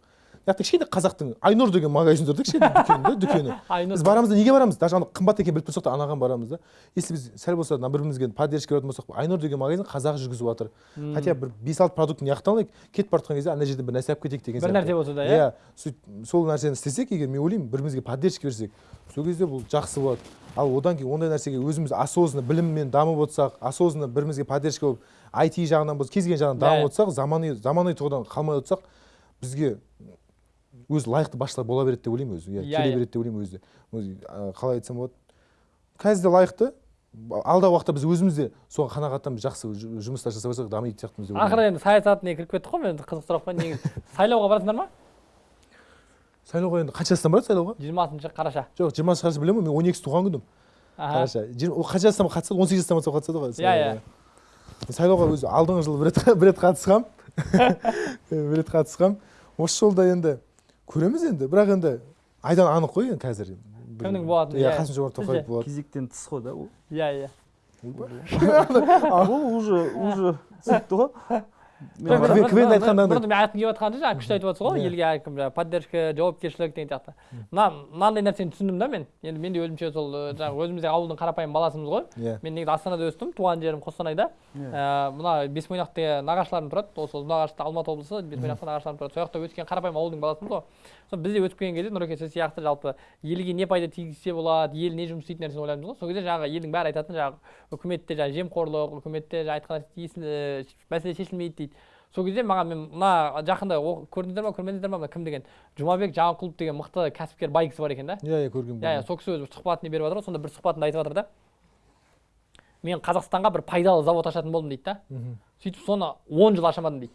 Мына кішкентай қазақтың айнұр деген магазин тұр да кішкентай <laughs> дүкен да дүкені. Айнұр. біз барамыз да неге барамыз? Даже ана қымбат екенін біліп тұрсақ та анаған барамыз да. Если біз сәл болса мына бір бірімізге поддержка беретін болсақ айнұр деген магазин қазақ жүргізіп жатыр. Хотя бір бес алты продуктыны неғып алайық кетіп бара жатқан кезде ана жерден бір нәрсе алып кетейік деген бір нәрсе болса да иә? Иә сөйтіп сол нәрсені істесек егер мен ойлаймын бір бірімізге поддержка берсек сол кезде бұл жақсы болады. Ал одан кейін ондай нәрсеге өзіміз осознанно біліммен дамып отырсақ осознанно бір бірімізге поддержка болып IT жағынан болсын кез келген жағынан дамып отырсақ заманауи заманауи тұрғыдан қалмай отырсақ бізге өзі лайықты басшылар бола береді деп ойлаймын өзі. Иә келе береді деп ойлаймын өзі. Қалай айтсам болады. Қазір де лайықты. Алдағы уақытта біз өзіміз де соған қанағаттанып жақсы жұмыстар жасап жатсақ дамитын сияқтымыз деп ақыры енді саясат не кіріп кеттік қой енді қызық сұрақ қой. Негізі сайлауға барасыңдар ма? Сайлауға енді қанша жастан барады сайлауға? Жиырмасыншы қараша. Жоқ жиырмасыншы қараша білемін ғой мен он екісі туған күнім қараша. Қанша жастан қатысады? он сегіз жастан бастап қатысады ғой Иә, иә. сайлауға. өзі алдыңғы жылы бір рет қатысқам. <laughs> Бір рет қатысқам. Осы жолда енді көреміз енді. Бірақ енді айдан анық қой енді қазір. Кімнің болатыны, иә иә. қасым жомарт тоқаев болады кезектен тыс қой да ол. Иә иә. Ол <laughs> уже уже сөйтті ғой. Квн- айтқанда бұрын мен айтқым жатқаны жаңағы күшті айтып жатсыз ғой Иә. елге әркім жаңағы поддержка жауапкершілік деген сияқты. Мына мынандай нәрсені түсіндім да мен. Енді мен де өзімше сол ы, жаңағы өзімізде ауылдың қарапайым баласымыз ғой. Иә. Мен негізі астанада өстім туған жерім қостанайда. Иә. Ә, мына бесмойнақта нағашыларым тұрады. Осы ұзынағашта алматы облысы бесмойнақта нағашыларым тұрады. Сол жақта өскен қарапайым ауылдың баласымыз ғой. Сол бізде өсіп келген кезде нұреке сіз сияқты жалпы елге не пайда тигізсе болады ел не жұмыс істейтін нәрсені ойлаймыз ғой. Сол кезде жаңағы елдің бәрі айтатын жаңағы үкіметте жаңағы жемқорлық үкіметте жаңағы айтқан тиесілі- мәселе шешілмейді дейді. Сол кезде маған мен мына жақында көрдіңіздер ма көрмедіңіздер ма? мына кім деген жұмабек жаңақұлов деген мықты кәсіпкер бай кісі бар екен да? Иә иә көргенмін иә иә сол кісі өзі сұхбатын беріп жатыр ғой сонда бір сұхбатында айтып жатыр да. Мен қазақстанға бір пайдалы завод ашатын болдым дейді да. Сөйтіп соны он жыл аша алмадым дейді.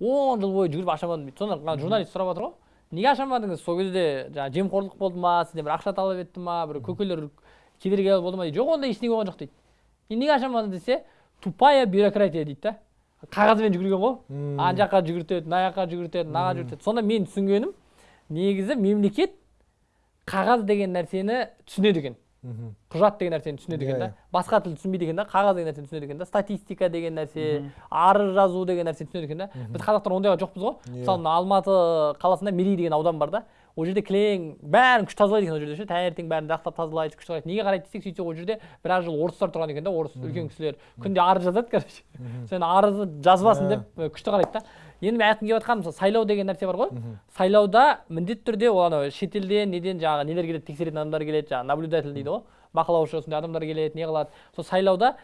Он жыл бойы жүріп аша алмадым дейді. Сонда журналист сұрап жатыр ғой. Неге аша алмадыңыз сол кезде жаңағы жемқорлық болды ма? сізден бір ақша талап етті ма? бір көкелер кедергі болды ма? дейді. Жоқ ондай ештеңе болған жоқ дейді. Неге аша алмадың десе тупая бюрократия дейді да. Қағазбен жүгірген ғой ана жаққа жүгіртеді мына жаққа жүгіртеді мынаған жүгіртеді сонда мен түсінгенім негізі мемлекет қағаз деген нәрсені түсінеді екен құжат деген нәрсені түсінеді екен да басқа тіл түсінбейді екен да қағаз деген нәрсені түсінеді екен да статистика деген нәрсе арыз жазу деген нәрсені түсінеді екен да біз қазақтар ондайға жоқпыз ғой мысалы мына алматы қаласында мерей деген аудан бар да ол жерде кілең бәрін күшті тазалайды екен ол жерде ше таңертең бәрін лақтап тазалайды күшті қарайды неге қарайды десек сөйтсе ол жерде біраз жыл орыстар тұрған екен да орыс үлкен кісілер. Күнде арыз жазады короче. Сен арызды жазбасын деп э, күшті қарайды да. Енді мен айтқым келіп жатқаным мысалы сайлау деген нәрсе бар ғой. Сайлауда міндетті түрде ол анау шетелден неден жаңағы нелер келеді тексеретін адамдар келеді жаңағы наблюдатель дейді ғой. Бақылаушы осындай адамдар келеді не қылады. Сол сайлауда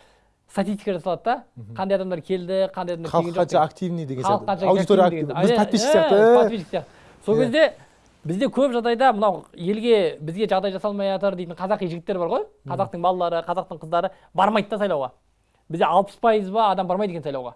статистика жасалады да. Қандай адамдар келді қандай адамдар халық қанша активный деген сияқты. аудитория біз подписчик сияқты. подписчик сияқты. Сол Иә. кезде бізде көп жағдайда мынау елге бізге жағдай жасалмай жатыр дейтін қазақи жігіттер бар ғой. Қазақтың балалары қазақтың қыздары бармайды да сайлауға. Бізде алпыс пайыз ба адам бармайды екен сайлауға.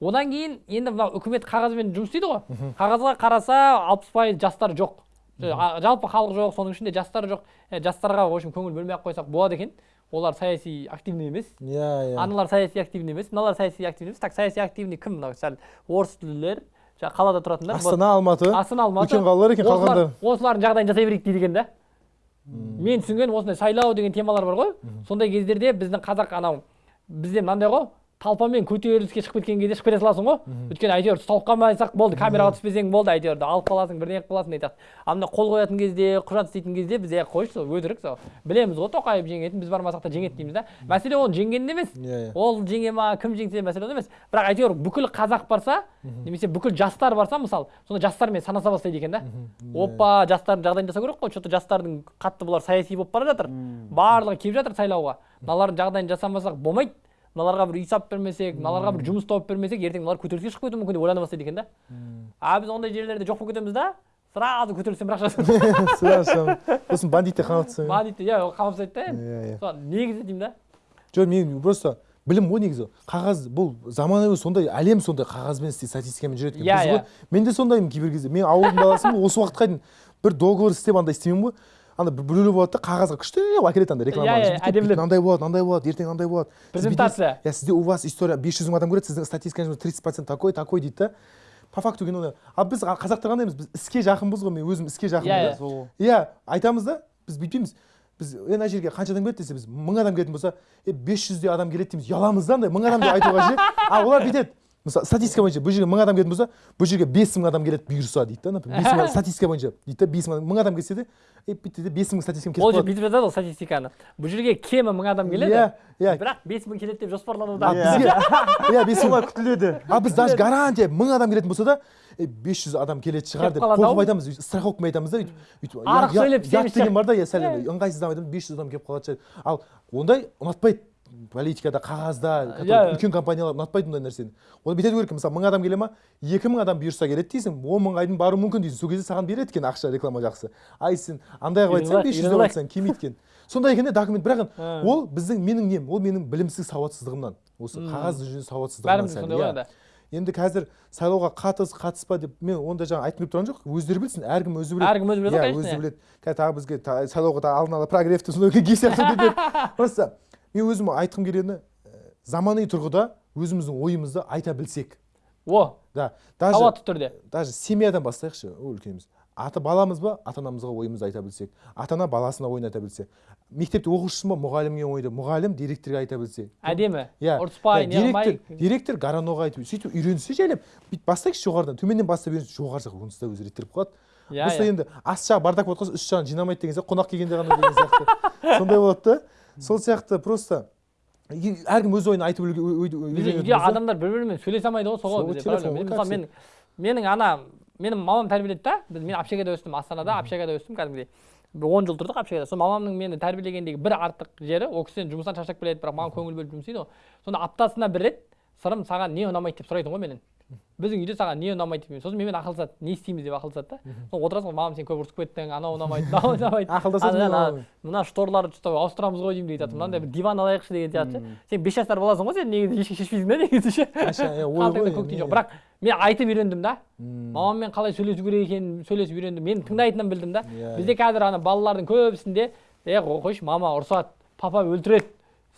Одан кейін енді мынау үкімет қағазбен жұмыс істейді ғой. Қағазға қараса алпыс пайыз жастар жоқ. А- жалпы халық жоқ соның ішінде жастар жоқ. Е, жастарға в общем көңіл бөлмей ақ қойсақ болады екен. Олар саяси активный емес. Иә иә. Аналар саяси активный емес мыналар саяси активный емес. Так саяси активный кім мынау? Сәл орыс тілділер. Жаңағы қалада тұратындар астана алматы астана алматы. үлкен қалалар екен қалғандар. осылардың жағдайын жасай берейік дейді екен да. Мен түсінгенім осындай сайлау деген темалар бар ғой. Сондай кездерде біздің қазақ анау бізде мынандай ғой. Талпамен көтеріліске шығып кеткен кезде шығып кете саласың ғой өйткені әйтеуір ұсталып қалмасақ болды камераға түспесең болды әйтеуір алып қаласың бірдеңе қылып қаласың сияқты ал мына қол қоятын кезде құжат істейтін кезде біз е қойшы сол өтірік сол. Білеміз ғой тоқаев жеңетінін біз бармасақ та жеңеді дейміз да. Мәселе оның жеңгенінде емес. Иә иә. Ол жеңе ма кім жеңсе мәселе онда емес. Бірақ әйтеуір бүкіл қазақ барса немесе бүкіл жастар барса мысалы сонда жастармен санаса бастайды екен да. Опа жастардың жағдайын жасау керек қой. Че то жастардың қатты бұлар саяси болып бара жатыр. Барлығы келіп жатыр сайлауға. Мыналардың жағдайын жасамасақ болмайды. Мыналарға бір үй салып бермесек мыналарға бір жұмыс тауып бермесек ертең мыналар көтеріліске шығып кетуі мүмкін деп ойлана бастайды екен да а біз ондай жерлерде жоқ болып кетеміз да сразу көтерілістен бір ақша сразу сосын бандиттер қамап тастайды бандит иә қамап тастайды да енді иә иә негізі деймін да жоқ мен просто білім ғой негізі қағаз бұл заманауи сондай әлем сондай қағазбен істейді статистикамен жүреді екен. Иә, Біз ғой мен де сондаймын кейбір кезде мен ауылдың баласымын осы уақытқа дейін бір договор істеп андай істемеймін ғой анда бір біреулер болады да қағазға күштеп әкеледі андай реклама Иә, иә, әдемілеп. мынандай болады мынандай болады ертең мынандай болады Презентация. иә сізде у вас история бес жүз мың адам көреді сіздің статистикаңыз тридцать процент такой такой дейді да. По факту оны ал біз қазақтар қандаймыз біз іске жақынбыз ғой мен өзім іске жақынмын Иә, да. иә. иә айтамыз да біз бүйтпейміз. Біз е мына жерге қанша адам келеді десе біз мың адам келетін болса е бес жүздей адам келеді дейміз. Ұяламыз да андай мың адам деп айтуға ше а олар бүйтеді. Мысалы статистика бойынша бұл жерге мың адам келетін болса бұл жерге бес мың адам келеді бұйырса дейді да например. <laughs> Статистика бойынша дейді да бес мың мың адам келсе де е бүйтті де бес мың статистикам ол кетіп қалады. бүйтіп жатады ғой статистиканы. Бұл жерге кемі мың адам келеді. Иә иә. Бірақ бес мың келеді деп а жоспарлануда бізге? Иә. <laughs> Бес мың. күтіледі. А біз даже гарантия мың адам келетін болса да е бес жүз адам келетін шығар деп қорқып айтамыз. Страховкамен айтамыз да өйтіп өйтіп Арық сөйлеп деген бар да иә сәл Иә. ыңғайсыздау айтамыз бес жүз адам келіп қалатын шығар ал ондай ұнатпайды. Политикада қағазда Иә. үлкен компаниялар ұнатпайды ондай нәрсені. Ол бүйтеді керек мысалы мың адам келе ма екі мың адам бұйырса келеді дейсің он мыңға дейін баруы мүмкін дейсің. Сол кезде саған береді екен ақша реклама жақсы. Ай сен андай қылып айтсаң бес жүз деп айтсаң келмейді екен? Сондай екен да документ. бірақ <laughs> ол біздің менің нем ол менің білімсіз сауатсыздығымнан. Осы қағаз жүзінде сауатсыздығымнан сондай иә. ғой енді. Енді қазір сайлауға қатыс қатыспа деп мен онда жаңа айтқым келіп тұрған жоқ өздері білсін әркім өзі біледі. Әркім өзі біледі ғой иә өзі біледі. Қазір тағы бізге сайлауға тағы алдын ала прогревті сондай ке сияқты деді <laughs> просто мен өзім айтқым келгені ә, замани тұрғыда өзіміздің ойымызды айта білсек. О да даже сауатты түрде. даже семьядан бастайықшы үлкеніміз. Ата баламыз ба ата анамызға ойымызды айта білсек. Ата ана баласына ойын айта білсе мектепте оқушысы ба мұғалімге ойды мұғалім директорға айта білсе әдемі. Иә. Ұрыспай не қылмай директор директор гараноға айтып сөйтіп үйренсе жайлап бүйтіп бастайықшы жоғарыдан. Төменнен бастап үйренсе жоғары жақ онсыз да өзі реттеліп қалады. Иә просто иә. енді ас жағы бардак болып қалса үст жағын жинамайды деген сияқты қонақ келгенде ғана деген сияқты. <laughs> Сондай болады да. Сол сияқты просто әркім өз ойын айтып үйде адамдар бір бірімен сөйлесе алмайды ғой сол ғой мысалы мен менің ана менің мамам тәрбиеледі да. Біз мен общагада өстім астанада общагада өстім кәдімгідей. Бір он жыл тұрдық общагада. Сол мамамның мені тәрбиелегендегі бір артық жері ол кісіден жұмыстан шаршап келеді бірақ маған көңіл бөліп жұмыс істейді ғой. Сонда аптасына бір рет сырым саған не ұнамайды деп сұрайтын ғой менен біздің үйде саған не ұнамайды деп сосын менімен ақылдасады. Не істейміз деп ақылдасады да. Сосын отырасың ғой мамам сен көп ұрысып кеттің анау ұнамайды мынау <laughs> ұнамайды Ақылдасасың мына шторларды что ауыстырамыз ғой деймін дейді мынандай бір диван алайықшы деген сияқты. Ше сен бес жасар баласың ғой сен негізі ешкі шешпейсің да негізі ше? Иә, ой қалтаңда ғой, көк тиын не. жоқ. Бірақ мен айтып үйрендім да. Мамаммен қалай сөйлесу керек екенін сөйлесіп үйрендім. Мен тыңдайтынын білдім да. Иә, бізде қазір ана балалардың көбісінде е қойшы мама ұрсады папа өлтіреді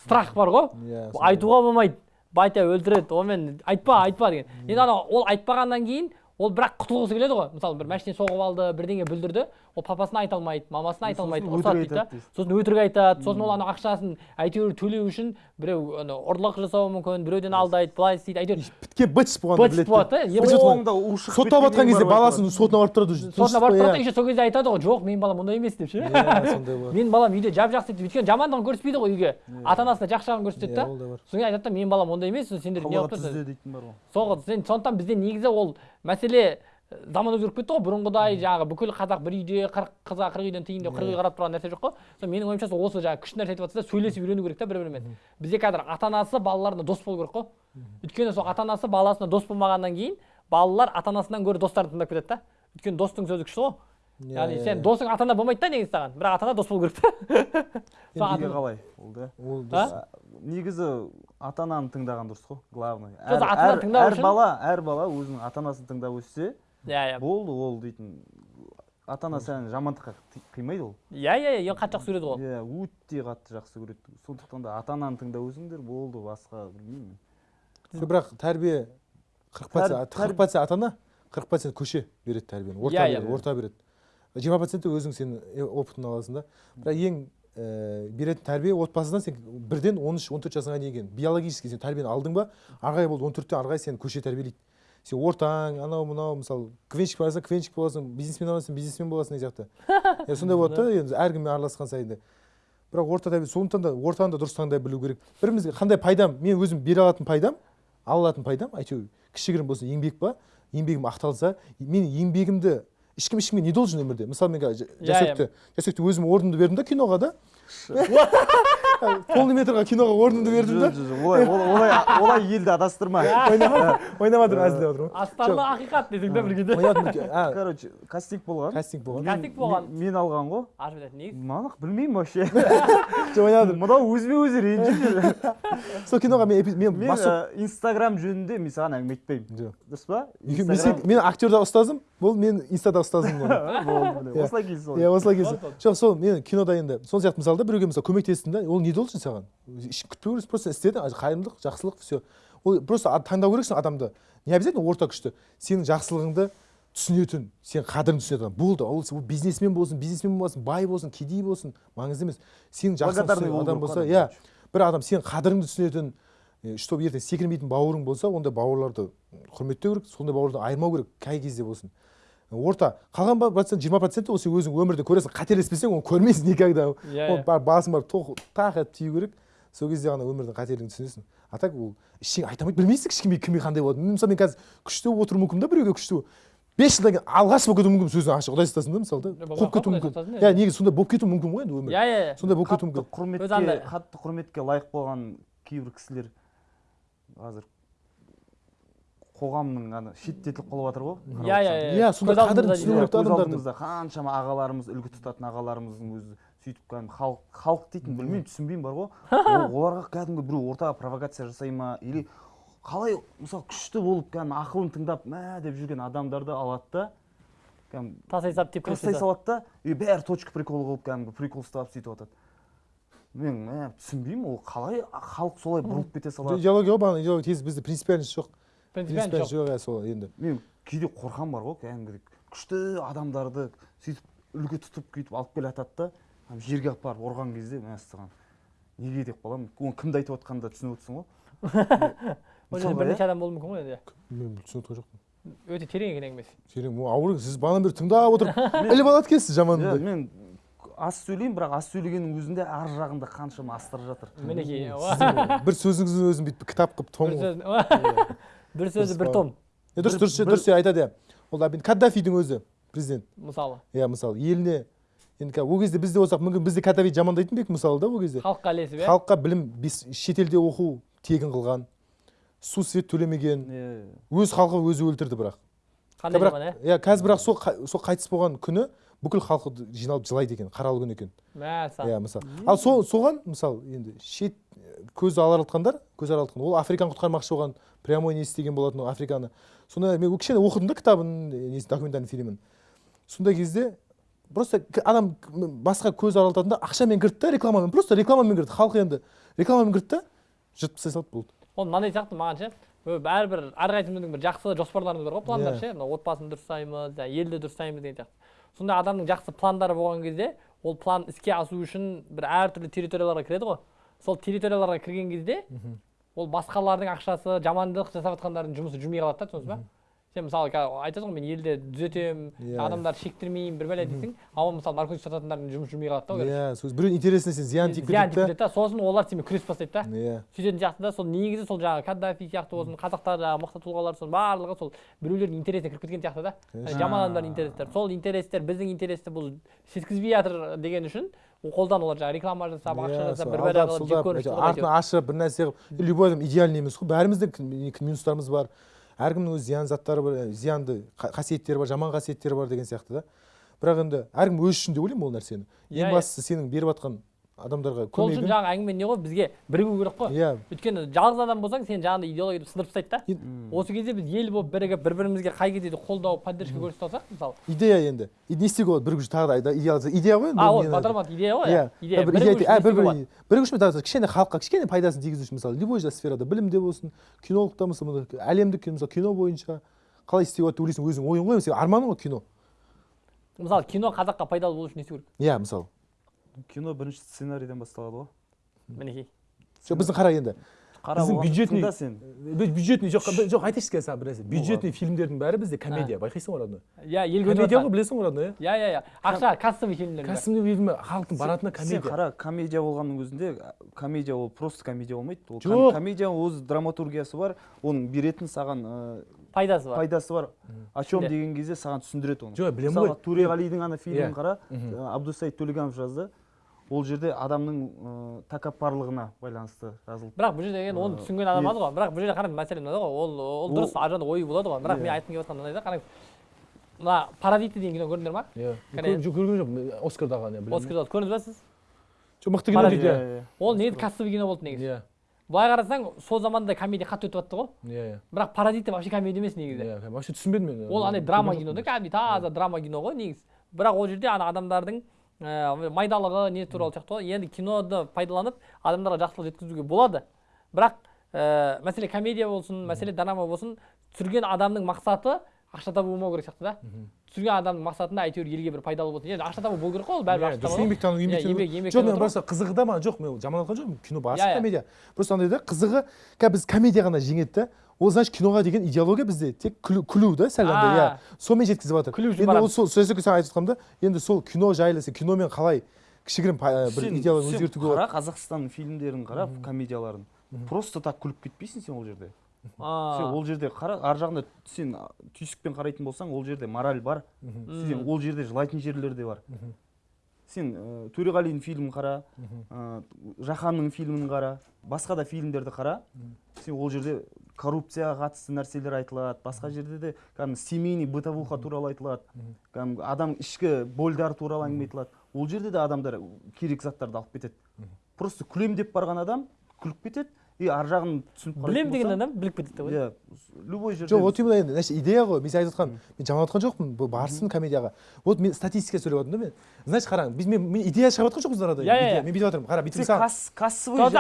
страх бар ғой. Иә, айтуға болмайды. Батя өлтіреді онымен айтпа айтпа деген. Енді ана ол айтпағаннан кейін ол бірақ құтылғысы келеді ғой. Мысалы бір машина соғып алды бірдеңе бүлдірді ол папасына айта алмайды мамасына айта алмайды ұрсады дейді да. сосын өтірік айтады сосын ол ана ақшасын әйтеуір төлеу үшін біреу ана ұрлық жасауы мүмкін біреуден алдайды былай істейді әйтеуір біткен быч болғанды быт болады да. Быт жатқан кезде баласын сотына барып тұрады уже. сотына барып тұрады Иә. еще сол кезде айтады ғой жоқ менің балам ондай емес деп ше Иә, менің балам үйде жап жақсы дейді. Өйткені жамандығын көрсетпейді ғой үйге. Ата анасына жақсы жағын көрсетеді Иә, да содан кейін айтады да менің балам ондай емес сендер не қылып тұрсыңдар сондықтан бізде негізі ол мәселе ә, заман өзгеріп кетті ғой. Бұрынғыдай жаңағы бүкіл қазақ бір үйде қырық қызға қырық үйден тиын деп қырық үй қарап тұрған нәрсе жоқ қой. Сол менің ойымша сол осы жаңағы күшті нәрсе айтып жатсыз да сөйлесіп үйрену керек та бір бірімен бізде қазір ата анасы балаларына дос болу керек қой. Өйткені сол ата анасы баласына дос болмағаннан кейін балалар ата анасынан гөрі достарын тыңдап кетеді да өйткені достың сөзі күшті ғой. Иә, яғни сен досың ата ана болмайды да негізі саған бірақ ата ана дос болу керек та неге қалай ол да ол негізі ата ананы тыңдаған дұрыс қой главный әр, бала әр бала өзінің ата анасын тыңдап өссе иә иә болды ол дейтін ата ана сені жамандыққа қи- қимайды ол иә иә иә қатты жақсы көреді ғой иә өте қатты жақсы көреді сондықтан да ата ананы тыңдап өсіңдер болды басқа білмеймін бірақ тәрбие қырық процент қырық процент ата ана қырық процент көше береді тәрбиені орта Иә, иә. береді орта береді жиырма проценті өзің сен е- опытын аласың да. Бірақ ең ііі беретін тәрбие отбасыдан сен бірден он үш он төрт жасыңа дейін келген биологически сен тәрбиені алдың ба қарай болды он төрттен ары қарай сені көше тәрбиелейді. Сен ортаң анау мынау мысалы квенщик боласың квенщик боласың бизнесмен боласың бизнесмен боласың деген сияқты. <laughs> Иә сондай болады да енді әркіммен араласқан сайын да. Бірақ орта тәрбие сондықтан да ортаны да дұрыс таңдай білу керек. Бірімізге қандай пайдам? Мен өзім бере алатын пайдам ала алатын пайдам әйтеуір кішігірім болсын еңбек па? Еңбегім ақталса мен еңбегімді ешкім ешкімге не должен өмірде? Мысалы мен қазір Иә, жасөкті жасөкті өзім орнымды бердім да киноға да. <laughs> Полный метрға киноға орнымды бердім да. Жоқ, жоқ, жоқ, олай олай- олай елді адастырма. <laughs> Ойнап жатырмын әзілдеп жатырмын астарлы ақиқат десең да бір кезде ойнап жатырмын а. Короче кастинг болған. Кастинг болған. Кастинг болған. мен, алған ғой. Мана білмеймін вообще. <laughs> Жатырмын мынау өзіме өзі ренжіп жүр. Сол киноға мен мен ә, инстаграм жөнінде мен саған әңгіме айтпаймын. Жоқ. Дұрыс па? Мен сен- мен актерда ұстазым. Бұл мен инстада ұстазым <laughs> болды болды. Міне Иә. осылай келсін иә осылай жоқ сол мен кинода енді сол сияқты мысалы да біреуге мысалы көмектестің да ол не должен саған? Еш күтпеу керексің просто істедің а, қайырымдылық жақсылық все ол просто таңдау керексің адамды. Не обязательно орта күшті. Сенің жақсылығыңды түсінетін сен қадірін түсінетін адам. Болды ол ол бизнесмен болсын бизнесмен болсын бай болсын кедей болсын маңызды емес. Сенің болу адам керек болса иә. бір адам сенің қадіріңді түсінетін чтобы ертең секірмейтін бауырың болса ондай бауырларды құрметтеу керек сондай бауырдан айырмау керек қай кезде болсын. Орта қалған процент жиырма проценті ол сен өзің өмірде көресің қателеспесең оны көрмейсің никогда. <laughs> Иә, ол иә. бар басын барып тоқ- тақ етіп тию керек. Сол кезде ғана өмірдің қателігін түсінесің. А так ол ештеңе айта алмайды. Білмейсің ешкімге кімге қандай болады мен мысалы мен қазір күшті болып отыруым мүмкін да біреуге күшті болып. Бес жылдан кейін алғаш болып кетуім мүмкін сөзін ашық құдай сақтасын да мысалы да. Қуып кетуі мүмкін. иә иә. негізі сондай болып кетуі мүмкін ғой енді өмір. Иә иә иә. Сондай болып кетуі мүмкін. Құрметке қатты құрметке лайық болған кейбір кісілер қазір қоғамның ана шеттетіліп қалып жатыр ғой иә иә иә. Иә, сонда Көз алдымызда қадірін дейді. түсіну керек та көз адамдардың. алдымызда қаншама ағаларымыз үлгі тұтатын ағаларымыздың өзі сөйтіп кәдімгі халық халық дейтін білмеймін түсінбеймін бар ғой. <laughs> Ол- оларға кәдімгі біреу ортаға провокация жасай ма или қалай мысалы күшті болып кәдімгі ақылын тыңдап мә деп жүрген адамдарды алады да кәдімгі тастай салып тепкілеп тастай салады да и бәрі точка прикол қылып кәдімгі прикол ұстап сөйтіп жатады мен мә түсінбеймін ол қалай халық солай бұрылып кете салады. идеология ғой бағана идеология тез бізде принципиальность жоқ. Принципиально жоқ жоқ иә сол енді. Мен кейде қорқам бар ғой кәдімгідей күшті адамдарды сөйтіп үлгі тұтып бүйтіп алып келе жатады да жерге алып барып ұрған кезде мәссаған неге деп қаламын? Оны кімді айтып жатқанын да түсініп отырсың ғой. <laughs> Ол жерде бірнеше иә? адам болуы мүмкін ғой енді. Мен түсініп отырған жоқпын. Өте терең екен әңгімесі. Терең. Ауыр сіз бағанадан бері тыңдап отырып <laughs> іліп алады екенсіз иә, жаманды мен аз сөйлеймін бірақ аз сөйлегеннің өзінде ар жағында қаншама астар жатыр. Мінекей бір сөзіңіздің өзін бүйтіп кітап қылып том бір сөзі бір том дұрыс дұрыс дұрыс айтады иә ол каддафидің өзі президент мысалы иә мысалы еліне енді ол кезде бізде болсақ мүмкін бізде каддафиді жамандайтын ба едік мысалы да ол кезде халыққа ілесіп иә халыққа білім шетелде оқу тегін қылған су свет төлемеген өз халқын өзі өлтірді бірақ қандай жаман иә иә қазір бірақ сол сол қайтыс болған күні бүкіл халқы жиналып жылайды екен қаралы күн екен. Мәссаған иә мысалы. Ал сол соған мысалы енді шет көз алартқандар көз алартқан ол африканы құтқармақшы болған прямой не істеген болатын ол африканы. Сонда мен кішкене оқыдым да кітабын несін документальный фильмін. Сондай кезде просто адам басқа көз аралтатын да ақшамен кірді да рекламамен просто рекламамен кірді. Халық енді рекламамен кірді да жыртып тастай салды болды. Ол мынандай сияқты маған ше Ö, бәрібір әрқайсымыздың бір жақсы жоспарларымыз бар ғой пландар Иә. ше. Мына отбасын дұрыстаймыз жаңағы елді дұрыстаймыз деген сияқты. Сондай адамның жақсы пландары болған кезде ол план іске асу үшін бір әртүрлі территорияларға кіреді ғой. Сол территорияларға кірген кезде ол басқалардың ақшасы жамандық жасап жатқандардың жұмысы жүрмей қалады да түсінесіз ба? Сен мысалы қазір айтасың ғой мен елді түзетемін Иә. адамдарды шектірмеймін бір бәле дейсің ал мысалы наркотик сататындардың жұмысы жүрмей қалады да иә сол біреудің интересіне сен зиян тиіп зиян тиіп кетеді кетеді да сосын олар сенімен күрес бастайды да. Иә. Сөйтетін сияқты да сол негізі сол жаңағы каддафи сияқты болсын қазақтар жаңағы мықты тұлғалар соның барлығы сол біреулердің интересіне кіріп кеткен сияқты да. Жаман адамдардың интерестері сол интерестер біздің интересті бұл жеткізбей жатыр деген үшін ол қолдан олар жаңағы реклама жасап ақша Иә, жасап бір алдап, қылып артын ашып бір нәрсе қылып любой адам идеальный емес қой. Бәріміздің минустарымыз бар. Әркімнің өз зиян заттары бар зиянды қа- қасиеттері бар жаман қасиеттері бар деген сияқты да. Бірақ енді әркім өзі үшін деп ойлаймын ол нәрсені. Ең бастысы сенің беріп жатқан адамдарға сол үшін жаңағы әңгіме не ғой? Бізге бірігу керек қой. Иә. Өйткені жалғыз адам болсаң сен жаңағыдай идеологияды сындырып тастайды да. Осы кезде біз ел болып бірігіп бір бірімізге қай кезде де қолдау поддержка көрсете алсақ мысалы. Идея енді. Не істеуге болады бірігу үшін тағы да идея идея ғой а ол батырмат идея ғой. Иә. Идея үшін тағы кішкене халыққа кішкене пайдасын тигізу үшін мысалы любой да сферада білімде болсын кинологта мына әлемдік кино мысалы кино бойынша қалай істеуге болады? Деп ойлайсың өзің ойың ғой. Сен арманың ғой кино. Мысалы кино қазаққа пайдалы болу үшін не істеу керек? Иә мысалы. Кино бірінші сценарийден басталады ғой. Мінекей. Жоқ біздің қара енді. Қара Біздің бюджетный- да сен. Бюджетный жоқ жоқ айтайыншы қазір саған бір нәрсе бюджетный фильмдердің бәрі бізде. Комедия. Байқайсың ғой родной иә ел комедия ғой білесің ғой родной иә иә иә иә ақша кассовый фильмдер кәсібі фильмі халықтың баратыны сен комедия. қара комедия болғанның өзінде комедия ол просто комедия болмайды. Ол Жоқ. комедия өз драматургиясы бар оның беретін саған ә, пайдасы бар. пайдасы бар. О чем деген кезде саған түсіндіреді оны. Жоқ білемін мысалы ғой. Төреғалидың ана фильмін Иә. қара. Ә, абдусаид төлегенов жазды. Ол жерде адамның ә, тәкаппарлығына байланысты жазылды бірақ бұл жерде енді оны Ыыы, түсінген адам аз ғой. бірақ бұл жерде қараңыз мәселе мынада ғой. Ол ол дұрыс ар жағында ойы болады ғой. Бірақ мен Иә. айтқым келіп жатқан мынандай да қараңыз. Мына паразиты деген кино көрдіңдер ма? Иә. Көрген жоқпын. Оскардағы не білемін. Оскар көрдіңіз ба сіз? Жоқ мықты кино дейді. Иә, иә иә. ол негізі кассовый кино болды негізі. Иә. Былай қарасаң сол заманда комедия қатты өтіп жатты ғой. Иә иә. Бірақ паразиты вообще комедия емес негізі. Иә вообще түсінбедім мен. Ол андай драма кино да кәдімгідей таза драма кино ғой негізі. Бірақ ол жерде ана адамдардың ә, майдалығы не туралы сияқты ғой. Енді киноды пайдаланып адамдарға жақсылық жеткізуге болады. Бірақ ә, мәселе комедия болсын мәселе драма болсын түсірген адамның мақсаты ақша табу болмау керек сияқты да. Түсірген адамның мақсатында әйтеуір елге бір пайдалы болсын. Енді ақша табу болу керек қой ол бәрібір ақша табу. еңбектану Иә, еңбек- еңбек жоқ мен просто қызығы да маған жоқ. Мен жаман айтқан жоқпын кино барысы Иә, иә. комедия. Просто андай да қызығы қазір біз комедия ғана жеңеді да. Ол значит киноға деген идеология бізде. Тек күлу, күлу да сәл андай иә. Сонымен жеткізіп жатыр. Күлу үшін енді ол сол сол сәл айтып жатқанмын да енді сол кино жайлы сен киномен қалай кішігірім бір Сен- идеология сен өзгертуге болады? қара қазақстанның фильмдерін қара комедияларын просто так күліп кетпейсің сен ол жерде. А, сен ол жерде қара ар жағында сен түйсікпен қарайтын болсаң ол жерде мораль бар. Сен ол жерде жылайтын жерлер де бар. Сен ә, төреғалидің фильмін қара ә, жаһанның фильмін қара басқа да фильмдерді қара. Сен ол жерде коррупцияға қатысты нәрселер айтылады. Басқа жерде де кәдімгі семейный бытовуха туралы айтылады. Кәдімгі адам ішкі больдары туралы әңгіме айтылады. Ол жерде де адамдар керек заттарды алып кетеді. Просто күлем деп барған адам күліп кетеді. И ар жағын түсініп қарайтын білем деген адам біліп кетеді ғой. Иә любой жерде жоқ вот именно енді значит идея ғой мен сен айтып жатқан мен жаман айтқан жоқпын бұл барсын комедияға. Вот мен статистика сөйлеп жатырмын да мен. Значит қараң біз мен, мен идея шығарып жатқан жоқпыз арада. Иә, иә, иә. мен бүйтіп жатырмын қара бүйтіп мысалы кас- кассовый Жоқ,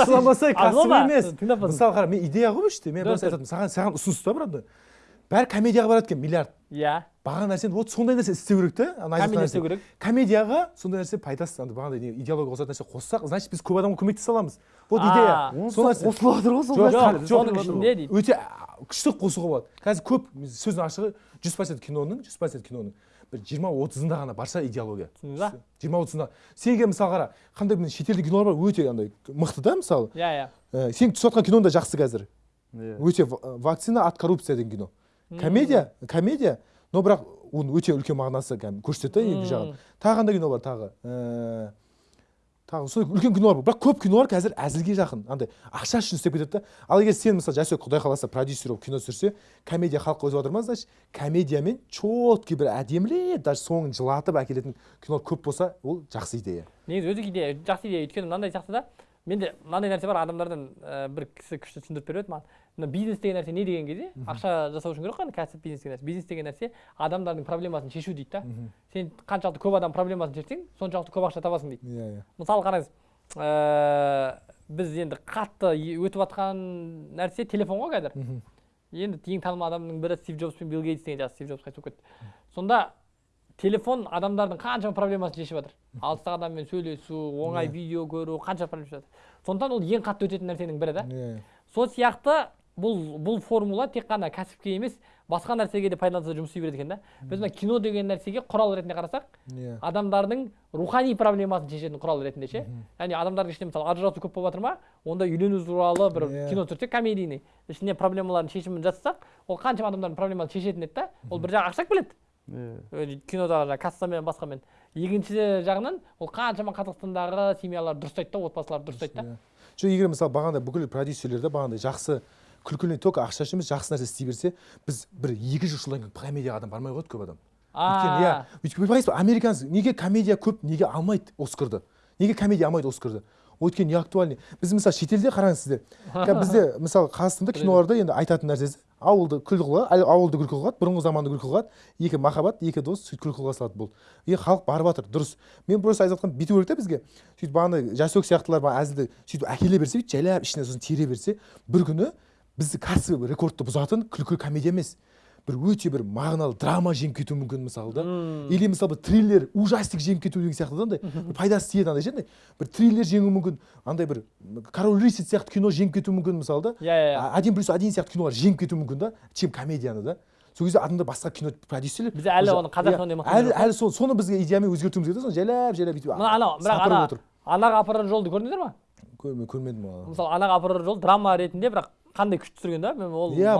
ашуланбасай кәсіби емес. Мысалы қара мен идея ғой бұл жерде мен просто айтатынмын. Саған саған ұсыныс та брат бәрі комедияға барады екен миллиард. Иә. Бағана нәрсені вот сондай нәрсе істеу керек та ана комедия істеу керек. Комедияға сондай нәрсе пайдасы андай бағандай не идеология қосатын нәрсе қоссақ значит біз көп адамға көмектесе аламыз. Вот идея. онысы сол нәрсе. қосылып жатыр ғой сол Жоқ, соның ішінде дейді. өте күшті қосуға болады. Қазір көп сөздің ашығы жүз процент киноның жүз процент киноның. Бір жиырма отызында ғана барша идеология. Түсіндіңіз ба? Жиырма отызында. Сенге мысалы қара қандай бір шетелдік кинолар бар өте андай мықты да мысалы. Иә иә. Ә, сен түсіп жатқан киноң да жақсы қазір. Иә. өте ва- вакцина от коррупция деген кино. Комедия комедия. Но бірақ оның өте үлкен мағынасы кәдімгі көрсетеді да екі жағын. Тағы қандай кино бар тағы? Ә, тағы сондай үлкен кинолар бар. Бірақ көп кинолар қазір әзілге жақын. Андай ақша үшін істеп кетеді да. Ал егер сен мысалы жастек құдай қаласа продюсер болып кино түсірсе комедия халыққа өтіп жатыр ма значит комедиямен четкий бір әдемілеп даже соңын жылатып әкелетін кинолар көп болса ол жақсы идея. Негізі өзі идея жақсы идея. Өйткені мынандай сияқты да менде мынандай нәрсе бар адамдардан ә, бір кісі күшті түсіндіріп беріп еді маған. Мына бизнес деген нәрсе не деген кезде ақша жасау үшін керек қой кәсіп бизнес деген нәрсе. Бизнес деген нәрсе адамдардың проблемасын шешу дейді да. Сен қаншалықты көп адам проблемасын шешсең соншалықты көп ақша табасың дейді. Иә иә. Мысалы қараңыз ә, біз енді қатты өтіп жатқан нәрсе телефон ғой қазір. Енді ең танымал адамның бірі стив джобс пен билл гейтс деген жас стив джобс қайтыс болып кетті. Сонда телефон адамдардың қаншама проблемасын шешіп жатыр. Алыстағы адаммен сөйлесу оңай Иә. видео көру қанша проблема шешіп жатыр. Сондықтан ол ең қатты өтетін нәрсенің бірі да. Иә. Сол сияқты бұл бұл формула тек қана кәсіпке емес басқа нәрсеге де пайдаланса жұмыс істей береді екен да. Біз мына кино деген нәрсеге құрал ретінде қарасақ иә. адамдардың рухани проблемасын шешетін құрал ретінде ше. Яғни адамдардың ішінде мысалы ажырасу көп болып жатыр ма онда үйлену туралы бір Иә. кино түсірсек комедийный ішіне проблемалардың шешімін жасасақ ол қаншама адамдардың проблемасын шешетін еді да ол бір жағы ақша келеді кинодағы жаңағы кассамен басқамен. Екінші жағынан ол қаншама қазақстандағы семьялар дұрыстайды да отбасыларды дұрыстайды да Иә. жоқ егер мысалы бағанда бүкіл продюсерлер де бағандай жақсы күлкілі только ақша үшін емес жақсы нәрсе істей берсе біз бір екі жүз жылдан кейін комедияға адам бармай қояды көп адам. Өйткені иә өйткені білмейсіз ба американец неге комедия көп неге алмайды оскарды неге комедия алмайды оскарды өйткені не актуальный біз мысалы шетелде қараңыз сіздер. <laughs> Бізде мысалы қазақстанда киноларда енді айтатын нәрсесі ауылды күлкі қылады ауылды күлкі қылады бұрынғы заманды күлкі қылады екі махаббат екі дос сөйтіп күлкі қыла салады болды. И халық барып жатыр дұрыс. Мен просто айтып жатқаным бүйту керек та бізге. Сөйтіп бағанағыдай жасөк сияқтылар бағана әзілді сөйтіп әкеле берсе жайлап ішіне сосын тере берсе бір күні бізді кәсіби рекордты бұзатын күлкі комедия емес. Бір өте бір мағыналы драма жеңіп кетуі мүмкін мысалы да. Или мысалы бір триллер ужастик жеңіп кету деген сияқты да андай пайдасы тиеді андай ше андай бір триллер жеңуі мүмкін андай бір король рыцарь сияқты кино жеңіп кетуі мүмкін мысалы да. Иә иә А- один плюс один сияқты кинолар жеңіп кетуі мүмкін да чем комедияны да. Сол кезде адамдар басқа кино продюсерлер Біз әлі оны қазақ иә, мықты әлі әлі сол соны бізге идеямен өзгертуіміз керек да соны жайлап жайлап бүйтіп анау бірақ ана анаға апарар жолды көрдіңіздер ма? Көрме көрмедім мысалы анаға апарар жол драма ретінде бірақ қандай күшті түсірген да? Мен ол иә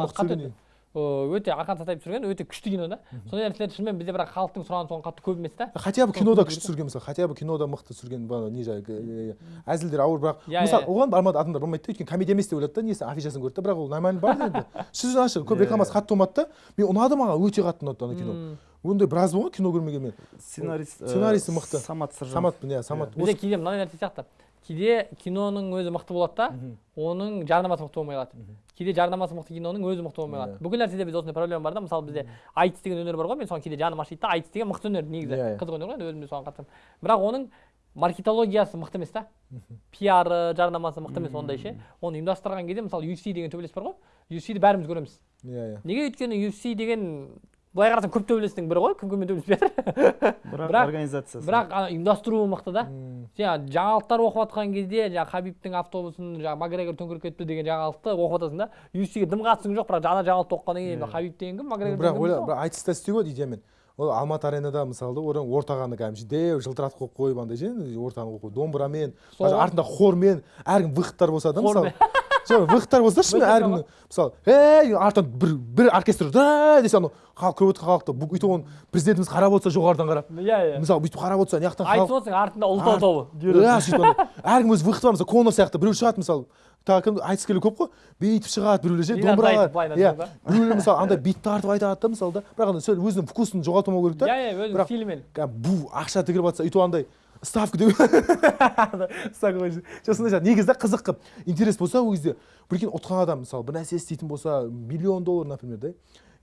Ö, өте ақан сатаев түсірген өте күшті кино да. Сондай нәрселер шынымен бізде бірақ халықтың сұранысы оған қатты көп емес та. Хотя бы кинода күшті түсірген мысалы хотя бы кинода мықты түсірген не жағы э, әзілдер ауыр бірақ Иә, мысалы оған бармады адамдар бармайды да өйткені комедия емес деп ойлады да несі афишасын көрді да бірақ ол нормально бар енді. <laughs> Сөзін ашық көп рекламасы қатты болмады да мен ұнады маған өте қатты ұнады ана кино. Ондай біраз болған кино көрмеген мен. Сценарист э, Сценарийсі мықты. самат сыржанов. Саматпын иә самат бізде кейде мынандай нәрсе сияқты. Кейде киноның өзі мықты болады да оның жарнамасы мықты болмай қалады. Кейде жарнамасы мықты киноның өзі мықты болмай қалады бүкіл нәрседе бізде осындай проблема бар да мысалы бізде айтыс деген өнер бар ғой мен соған кейде жаным ашиды да айтыс деген мықты өнер негізі қызық өнер ғой енді өзім де соған қатысамын бірақ оның маркетологиясы мықты емес та пиары жарнамасы мықты емес ондай ше оны ұйымдастырған кезде мысалы UFC деген төбелес бар ғой UFC-ді бәріміз көреміз иә иә неге өйткені UFC деген былай қарасаң көп төбелестің бірі ғой кім кіммен төбелеспей жатыр бірақ, организациясы бірақ ана ұйымдастыруы мықты да. Жаңағы жаңалықтар оқып жатқан кезде жаңағы хабибтің автобусын жаңағы макгрегор төңкеріп кетті деген жаңалықты оқып жатасың да UFC-ге дым қатысың жоқ бірақ ана жаңалықты оқығаннан кейін хабиб деген кім макгрегор бірақ ойла бірақ айтыста істеуге болады идеямен ол алматы аренада мысалы да одан ортағаны кәдімгі деу жылтыратып қойып қойып андай ше ортаны қойып қойып домбырамен ғой. артында хормен әркім выходтар болса да мысалы. Жоқ выходтар болса шынымен Выходтар әркім мысалы ей артынан бір бір оркестр да десе анау халық көріп отырған халықты. Бү- өйтіп оны президентіміз қарап отырса жоғарыдан қарап. Иә иә. Мысалы бүйтіп қарап отырса мына жақтан айтып отырсың артында ұлытау тобы иә сөйтіп әркім өз выходы бар мысалы конор сияқты біреу шығады мысалы. Тағы кім айтыскерлер көп қой. Бүйтіп шығады біреулер ше былай иә. біреулер мысалы андай бит тартып айтады да мысалы да. Бірақ андай сол өзінің вкусын жоғалтмау керек та. Иә иә өзінің стилімен. бу ақша тігіліп жатса өйтіп андай ставка деп ставка жоқ сондай сияқты негізі қызық қылып интерес болса ол кезде прикинь ұтқан адам мысалы бір нәрсе істейтін болса миллион доллар например да?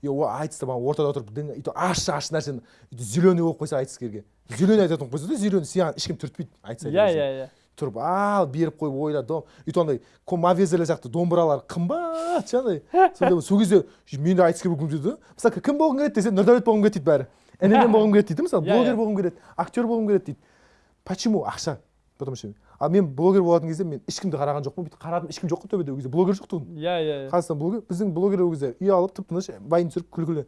И ол айтыста бағана ортада отырып өйтіп ащы ащы нәрсені өйтіп зеленый болып қойса айтыскерге зеленый айтатын болып қойса да зеленый саған ешкім түртпейді айтса иә иә иә. Тұрып ал беріп қойып ойла дом. Өйтіп андай мавезерлер сияқты домбыралар қымбат андай. Сондай сол кезде мен де айтыскер болғым келеді да? Мысалы кім болғың келеді десе нұрдәулет болғым келеді дейді бәрі. <laughs> Інінен болғым келеді дейді мысалы Иә, блогер иә. болғым келеді актер болғым келеді дейді. Почему ақша потому что ал мен блогер болатын кезде мен ешкімді қараған жоқпын. Бүйтіп қарадым ешкім жоқ қой төбеде ол кезде. Блогер жоқ тұғын. Иә иә иә. Қазақстан блогер біздің блогер ол кезде үй алып тып тыныш вайн түсіріп күлкілі.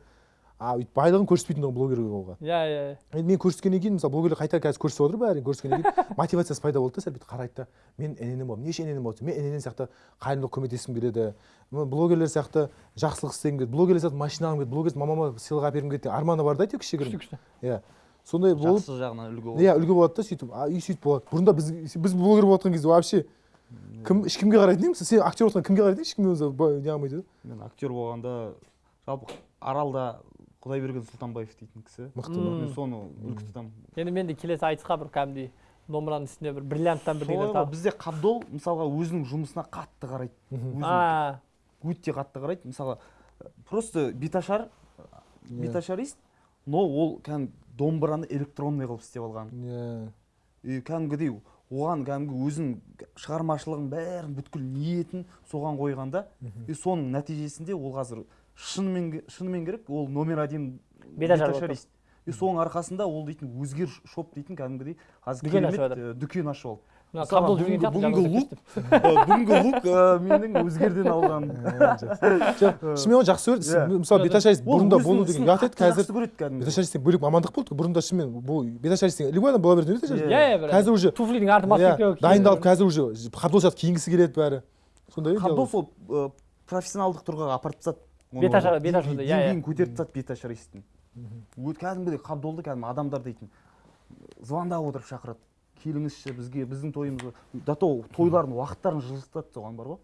А өйтіп байлығын көрсетпейтін тұғын блогер болуға иә иә енді мен көрсеткеннен кейін мысалы блогерлер қайта қазір көрсетіп отыр бәрі көрсеткеннен кейін. <laughs> Мотивациясы пайда болды да сәл бүйтіп қарайды да. Мен інінен боламын неше інінен болады мен інінен сияқты қайырымдылық көмектескім келеді. Блогерлер сияқты жақсылық істегім келеді. Блогерлер сияқты машина алғым келеді. Блогер мамама сыйлық әпергім келеді деген арманы бар да әйтеуір күшті кішігірім күшті. Иә. Сондай болып жақсы жағынан үлгі болып иә үлгі болады да сөйтіп. А и сөйтіп болады. Бұрында біз біз блогер болыватқан кезде вообще кім ешкімге қарайтын едім. Сен актер болған кімге қарайтын ешкімге өзі ба- не қылмайды да мен актер болғанда жалпы аралда құдайберген сұлтанбаев дейтін кісі. Мықты М. мен соны үлгі тұтамын. Енді мен де келесі айтысқа бір кәдімгідей домбыраның үстіне бір бриллианттан солай бірдеңе тағып бізде қабдол мысалға өзінің жұмысына қатты қарайды. Өте қатты қарайды. Мысалға э, просто биташар Иә. биташарист но ол кәдімгі домбыраны электронный қылып істеп алған. Иә. И кәдімгідей оған кәдімгі өзінің шығармашылығын бәрін бүткіл ниетін соған қойғанда и соның нәтижесінде ол қазір шынымен шынымен керек ол номер один беташарист. и соның арқасында ол дейтін өзгер шоп дейтін кәдімгідей қазір Дүкен ашып дүкен ашып алды. Мына мысалға қабдол жүрген бүгінгі- сияқты лук бүгінгі лук <laughs> менің өзгерден алған <laughs> жоқ шынымен оны жақсы көреді Иә. мысалы беташарист бұрында болу деген ұят еді қазір жақсы көреді кәдімгі беташаристтен бөлек мамандық болды. Ғой бұрында шынымен бұл беташаристен любой адам бола береді беташарист Иә. иә иә қазір уже туфлидің арты иә, маска дайындалып қазір уже қабдолшат киінгісі келеді бәрі. Сондай қабдол сол профессионалдық тұрғыға апарып тастады. Беташар- иә, деңгейін көтеріп тастады беташаристің кәдімгідей қабдолды кәдімгі адамдар дейтін. Звондап отырып шақырады. Келіңізші бізге біздің тойымызға. До того тойлардың уақыттарын жылжытады соған бар ғой.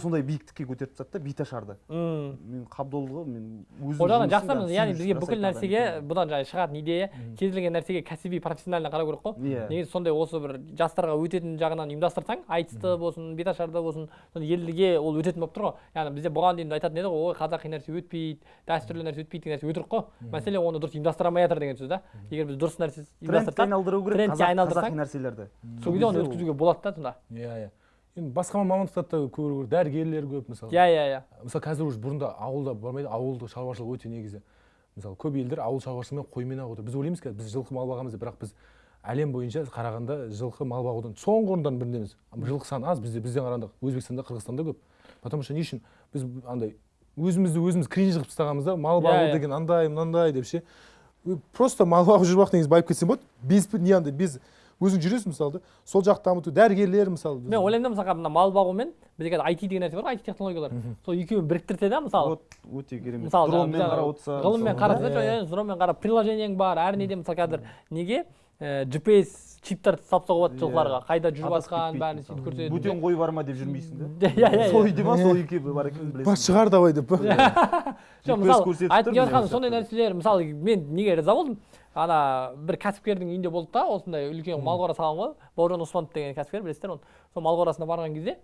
Сондай биіктікке көтеріп тастады да беташарды мм. Мен қабдолға мен өзім ол жағынан жақсы яғни бізге бүкіл нәрсеге бұдан жаңағы шығатын идея. Кез келген нәрсеге кәсіби профессионально қарау керек қой. Иә. негізі сондай осы бір жастарға өтетін жағынан ұйымдастырсаң айтысты болсын беташарды болсын сондай елге ол өтетін болып тұр ғой. Яғни бізде бұған дейін айтатын еді ғой ой қазақи нәрсе өтпейді дәстүрлі нәрсе өтпейді деген нәрсе өтірік қой. Мәселе оны дұрыс ұйымдастыра алмай жатыр деген сөз да. Егер біз дұрыс нәрсе айналдыру керек трендке қазақи нәрселерді. сол кезде оны өткізуге болады да сонда. Иә иә. Енді басқа мамандықтарда да көп дәрігерлер көп мысалы. Иә иә иә. Мысалы қазір уже бұрында ауылда бармайды ауылдық шаруашылық өте негізі. Мысалы көп елдер ауыл шаруашылығымен қоймен ақ отыр біз ойлаймыз қазір біз жылқы мал бағамыз деп бірақ біз әлем бойынша қарағанда жылқы мал бағудан соңғы орындардың біріндеміз. Жылқы саны аз бізде бізден қарағанда өзбекстанда қырғызстанда көп. Потому что не үшін біз андай өзімізді өзіміз кринж қылып тастағанбыз да мал Иә, бағу иә. деген андай мынандай деп ше. Просто мал бағып жүріп ақ негізі байып кетсең болады. Без не андай без өзің жүресің мысалы да? Сол жақты дамыту дәрігерлер мысалы мен ойлаймын да мысалға мына мал бағу мен бізде қазір IT деген нәрсе бар ғой IT технологиялар. Сол екеуін біріктірсе да мысалы? Вот өте керемет. Мысалы дронмен қарап отырса ғылыммен қараса иә, дронмен қарап приложениең бар әр неде мысалы қазір неге? Ә, GPS чиптер салып тастауға болады Иә. жылқыларға қайда жүріп адасып жатқан кетпейді бәрін сөйтіп көрсетеді. Бөтен қой бар ма деп жүрмейсің да? <laughs> Иә иә сол иә үйде ма сол үйге бар екенін білесің. шығар давай деп. Па <laughs> жоқ мысалы айтып келе сондай нәрселер мысалы мен неге риза болдым? Ана бір кәсіпкердің үйінде болды да осындай үлкен мал қора салған ғой. Бауыржан оспанов деген кәсіпкер білесіздер оны. Сол мал қорасына барған кезде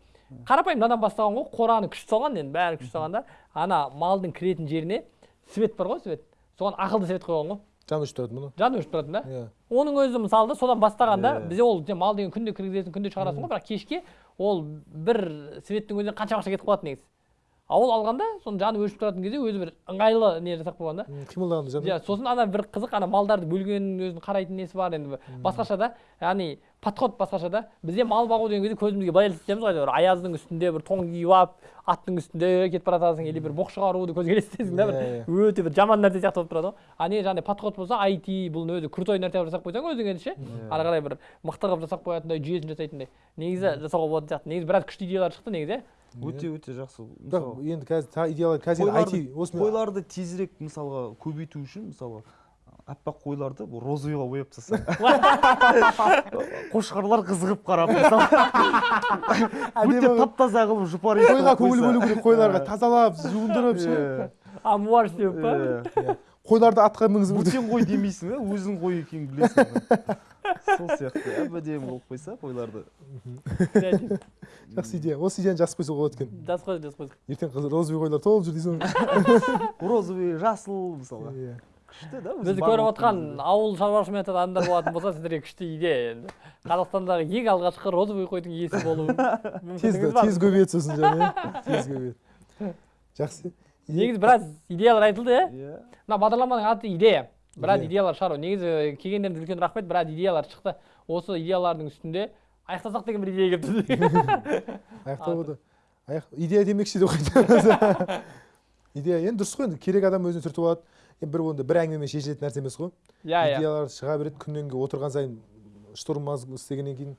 қарапайым надан бастаған ғой қораны күшті салған енді бәрі күшті салған да. Ана малдың кіретін жеріне свет бар ғой свет. Соған ақылды свет қойған ғой. Жаны өшіп тұрады мұны? Жаны өшіп тұратын да. Иә. Оның өзі мысалы да содан бастағанда Иә. бізде ол мал деген күнде кіргізесің күнде шығарасың ғой бірақ кешке ол бір светтің өзіне қанша ақша кетіп қалады негізі. Ал ол алғанда соның жаны өшіп тұратын кезде өзі бір ыңғайлы не жасап қойған да. Жаны иә сосын ана бір қызық ана малдарды бөлгеннің өзінің қарайтын несі бар енді бір. Басқаша да яғни подход басқаша да бізде мал бағу деген кезде көзімізге былай елестетеміз ғой бір аяздың үстінде бір тоң киіп алып аттың үстінде кетіп бара жатасың или бір боқ шығаруды көзге елестетесің да Иә, бір өте бір жаман нәрсе сияқты болып тұрады ғой. А не жаңағыдай подход болса IT бұл өзі крутой нәрсе қылып жасап қойсаң өзің енді ше ары қарай бір мықты қылып жасап қоятындай жүйесін жасайтындай. Негізі жасауға болатын сияқты. Негізі біраз күшті идеялар шықты негізі. иә өте өте жақсы. Бірақ мысалы енді қазір идеялар қазір қойларды- айти осымен қойларды тезірек мысалға көбейту үшін мысалға аппақ қойларды розовыйға бояп тастасаң <laughs> қошқарлар қызығып қарап <laughs> өте тап таза қылып жұпар қойға көңіл бөлу керек қойларға <laughs> тазалап жуындырып ше Иә, амуар істеу па? Иә. Қойларды атқа мінгізіп бөтен қой демейсің да өзің қой екенін білесің сол сияқты. Әп әдемі қылып қойса қойларды. Жақсы идея. Осы идеяны жазып қойса болады екен. Жаз қой жаз қой ертең розовый қойлар толып жүр дейсің ғой. <laughs> Розовый жасыл мысалға. Иә. күшті да бізді көріп отқан ауыл шаруашылығымен айтатын адамдар болатын болса сіздерге күшті идея енді. Қазақстандағы ең алғашқы розовый қойдың иесі болу <laughs> тез көбейеді сосын иә. Тез көбейеді. Жақсы. Негізі біраз идеялар айтылды иә? Иә. Мына бағдарламаның аты идея біраз Идея. идеялар шығару. Негізі келгендеріңізге үлкен рахмет біраз идеялар шықты. Осы идеялардың үстінде аяқтасақ деген бір идея келіпті. <laughs> Аяқтау болды. Аяқ идея демекші деп қойды <laughs> идея енді дұрыс қой енді керек адам өзіне түртіп алады. Енді бір онда бір әңгімемен шешілетін нәрсе емес қой. Иә иә. Идеялар шыға береді күннен күнге отырған сайын штурм мозг істегеннен кейін.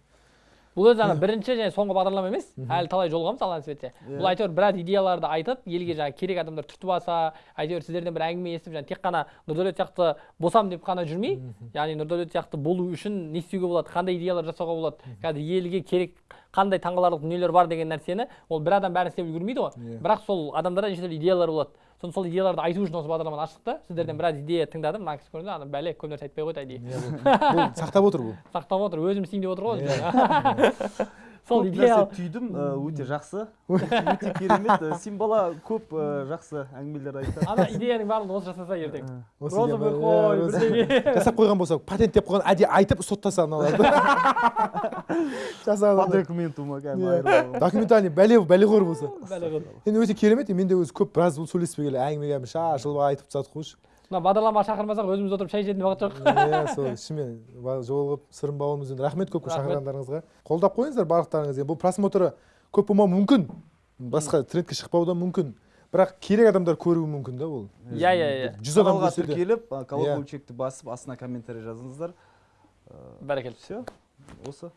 Бұл өзі ана бірінші және соңғы бағдарлама емес әлі талай жолығамыз алла нәсіп етсе бұл әйтеуір біраз идеяларды айтып елге жаңағы керек адамдар түртіп алса әйтеуір сіздерден бір әңгіме естіп жаңағы тек қана нұрдәулет сияқты босам деп қана жүрмей яғни нұрдәулет сияқты болу үшін не істеуге болады қандай идеялар жасауға болады қазір елге керек қандай таңқаларлық дүниелер бар деген нәрсені ол бір адам бәрін істеп үлгермейді ғой. Иә. бірақ сол адамдарда неше түрлі идеялар болады. Соны сол идеяларды айту үшін осы бағдарламаны аштық та. Сіздерден біраз идея тыңдадым мына кісі көрді ана бәле көп нәрсе айтпай қойды әдейі Иә, <laughs> сақтап отыр бұл. Сақтап отыр өзім істеймін деп отыр ғой <laughs> сол идеал. түйдім өте жақсы. Өте керемет Э, сен бала көп жақсы әңгімелер айтады ана идеяның барлығын осы жасаса ертең. Розовый қой иә, бірдеңе жасап қойған болса патенттеп қойған әдейі айтып соттаса мыналарды по <laughs> жасаған документума Иә. кәдімгі документальный бәле бәлеқор болса. Бәле енді өте керемет мен де өзі көп біраз сөйлеспей келе әңгімеге шашылып айтып тастадық қойшы мына бағдарламаға шақырмасақ өзіміз отырып шай ішетін уақыт жоқ иә сол шынымен жолығып сырым бауырымызбен рахмет көп көп шақырғандарыңызға. Қолдап қойыңыздар барлықтарыңыз енді бұл просмотры көп болмауы мүмкін. Басқа трендке шықпауы да мүмкін. Бірақ керек адамдар көруі мүмкін да ол. Иә иә иә. жүз адам көрсе тіркеліп э, Иә. колокольчикті басып астына комментарий жазыңыздар. Бәрекелді. Все осы.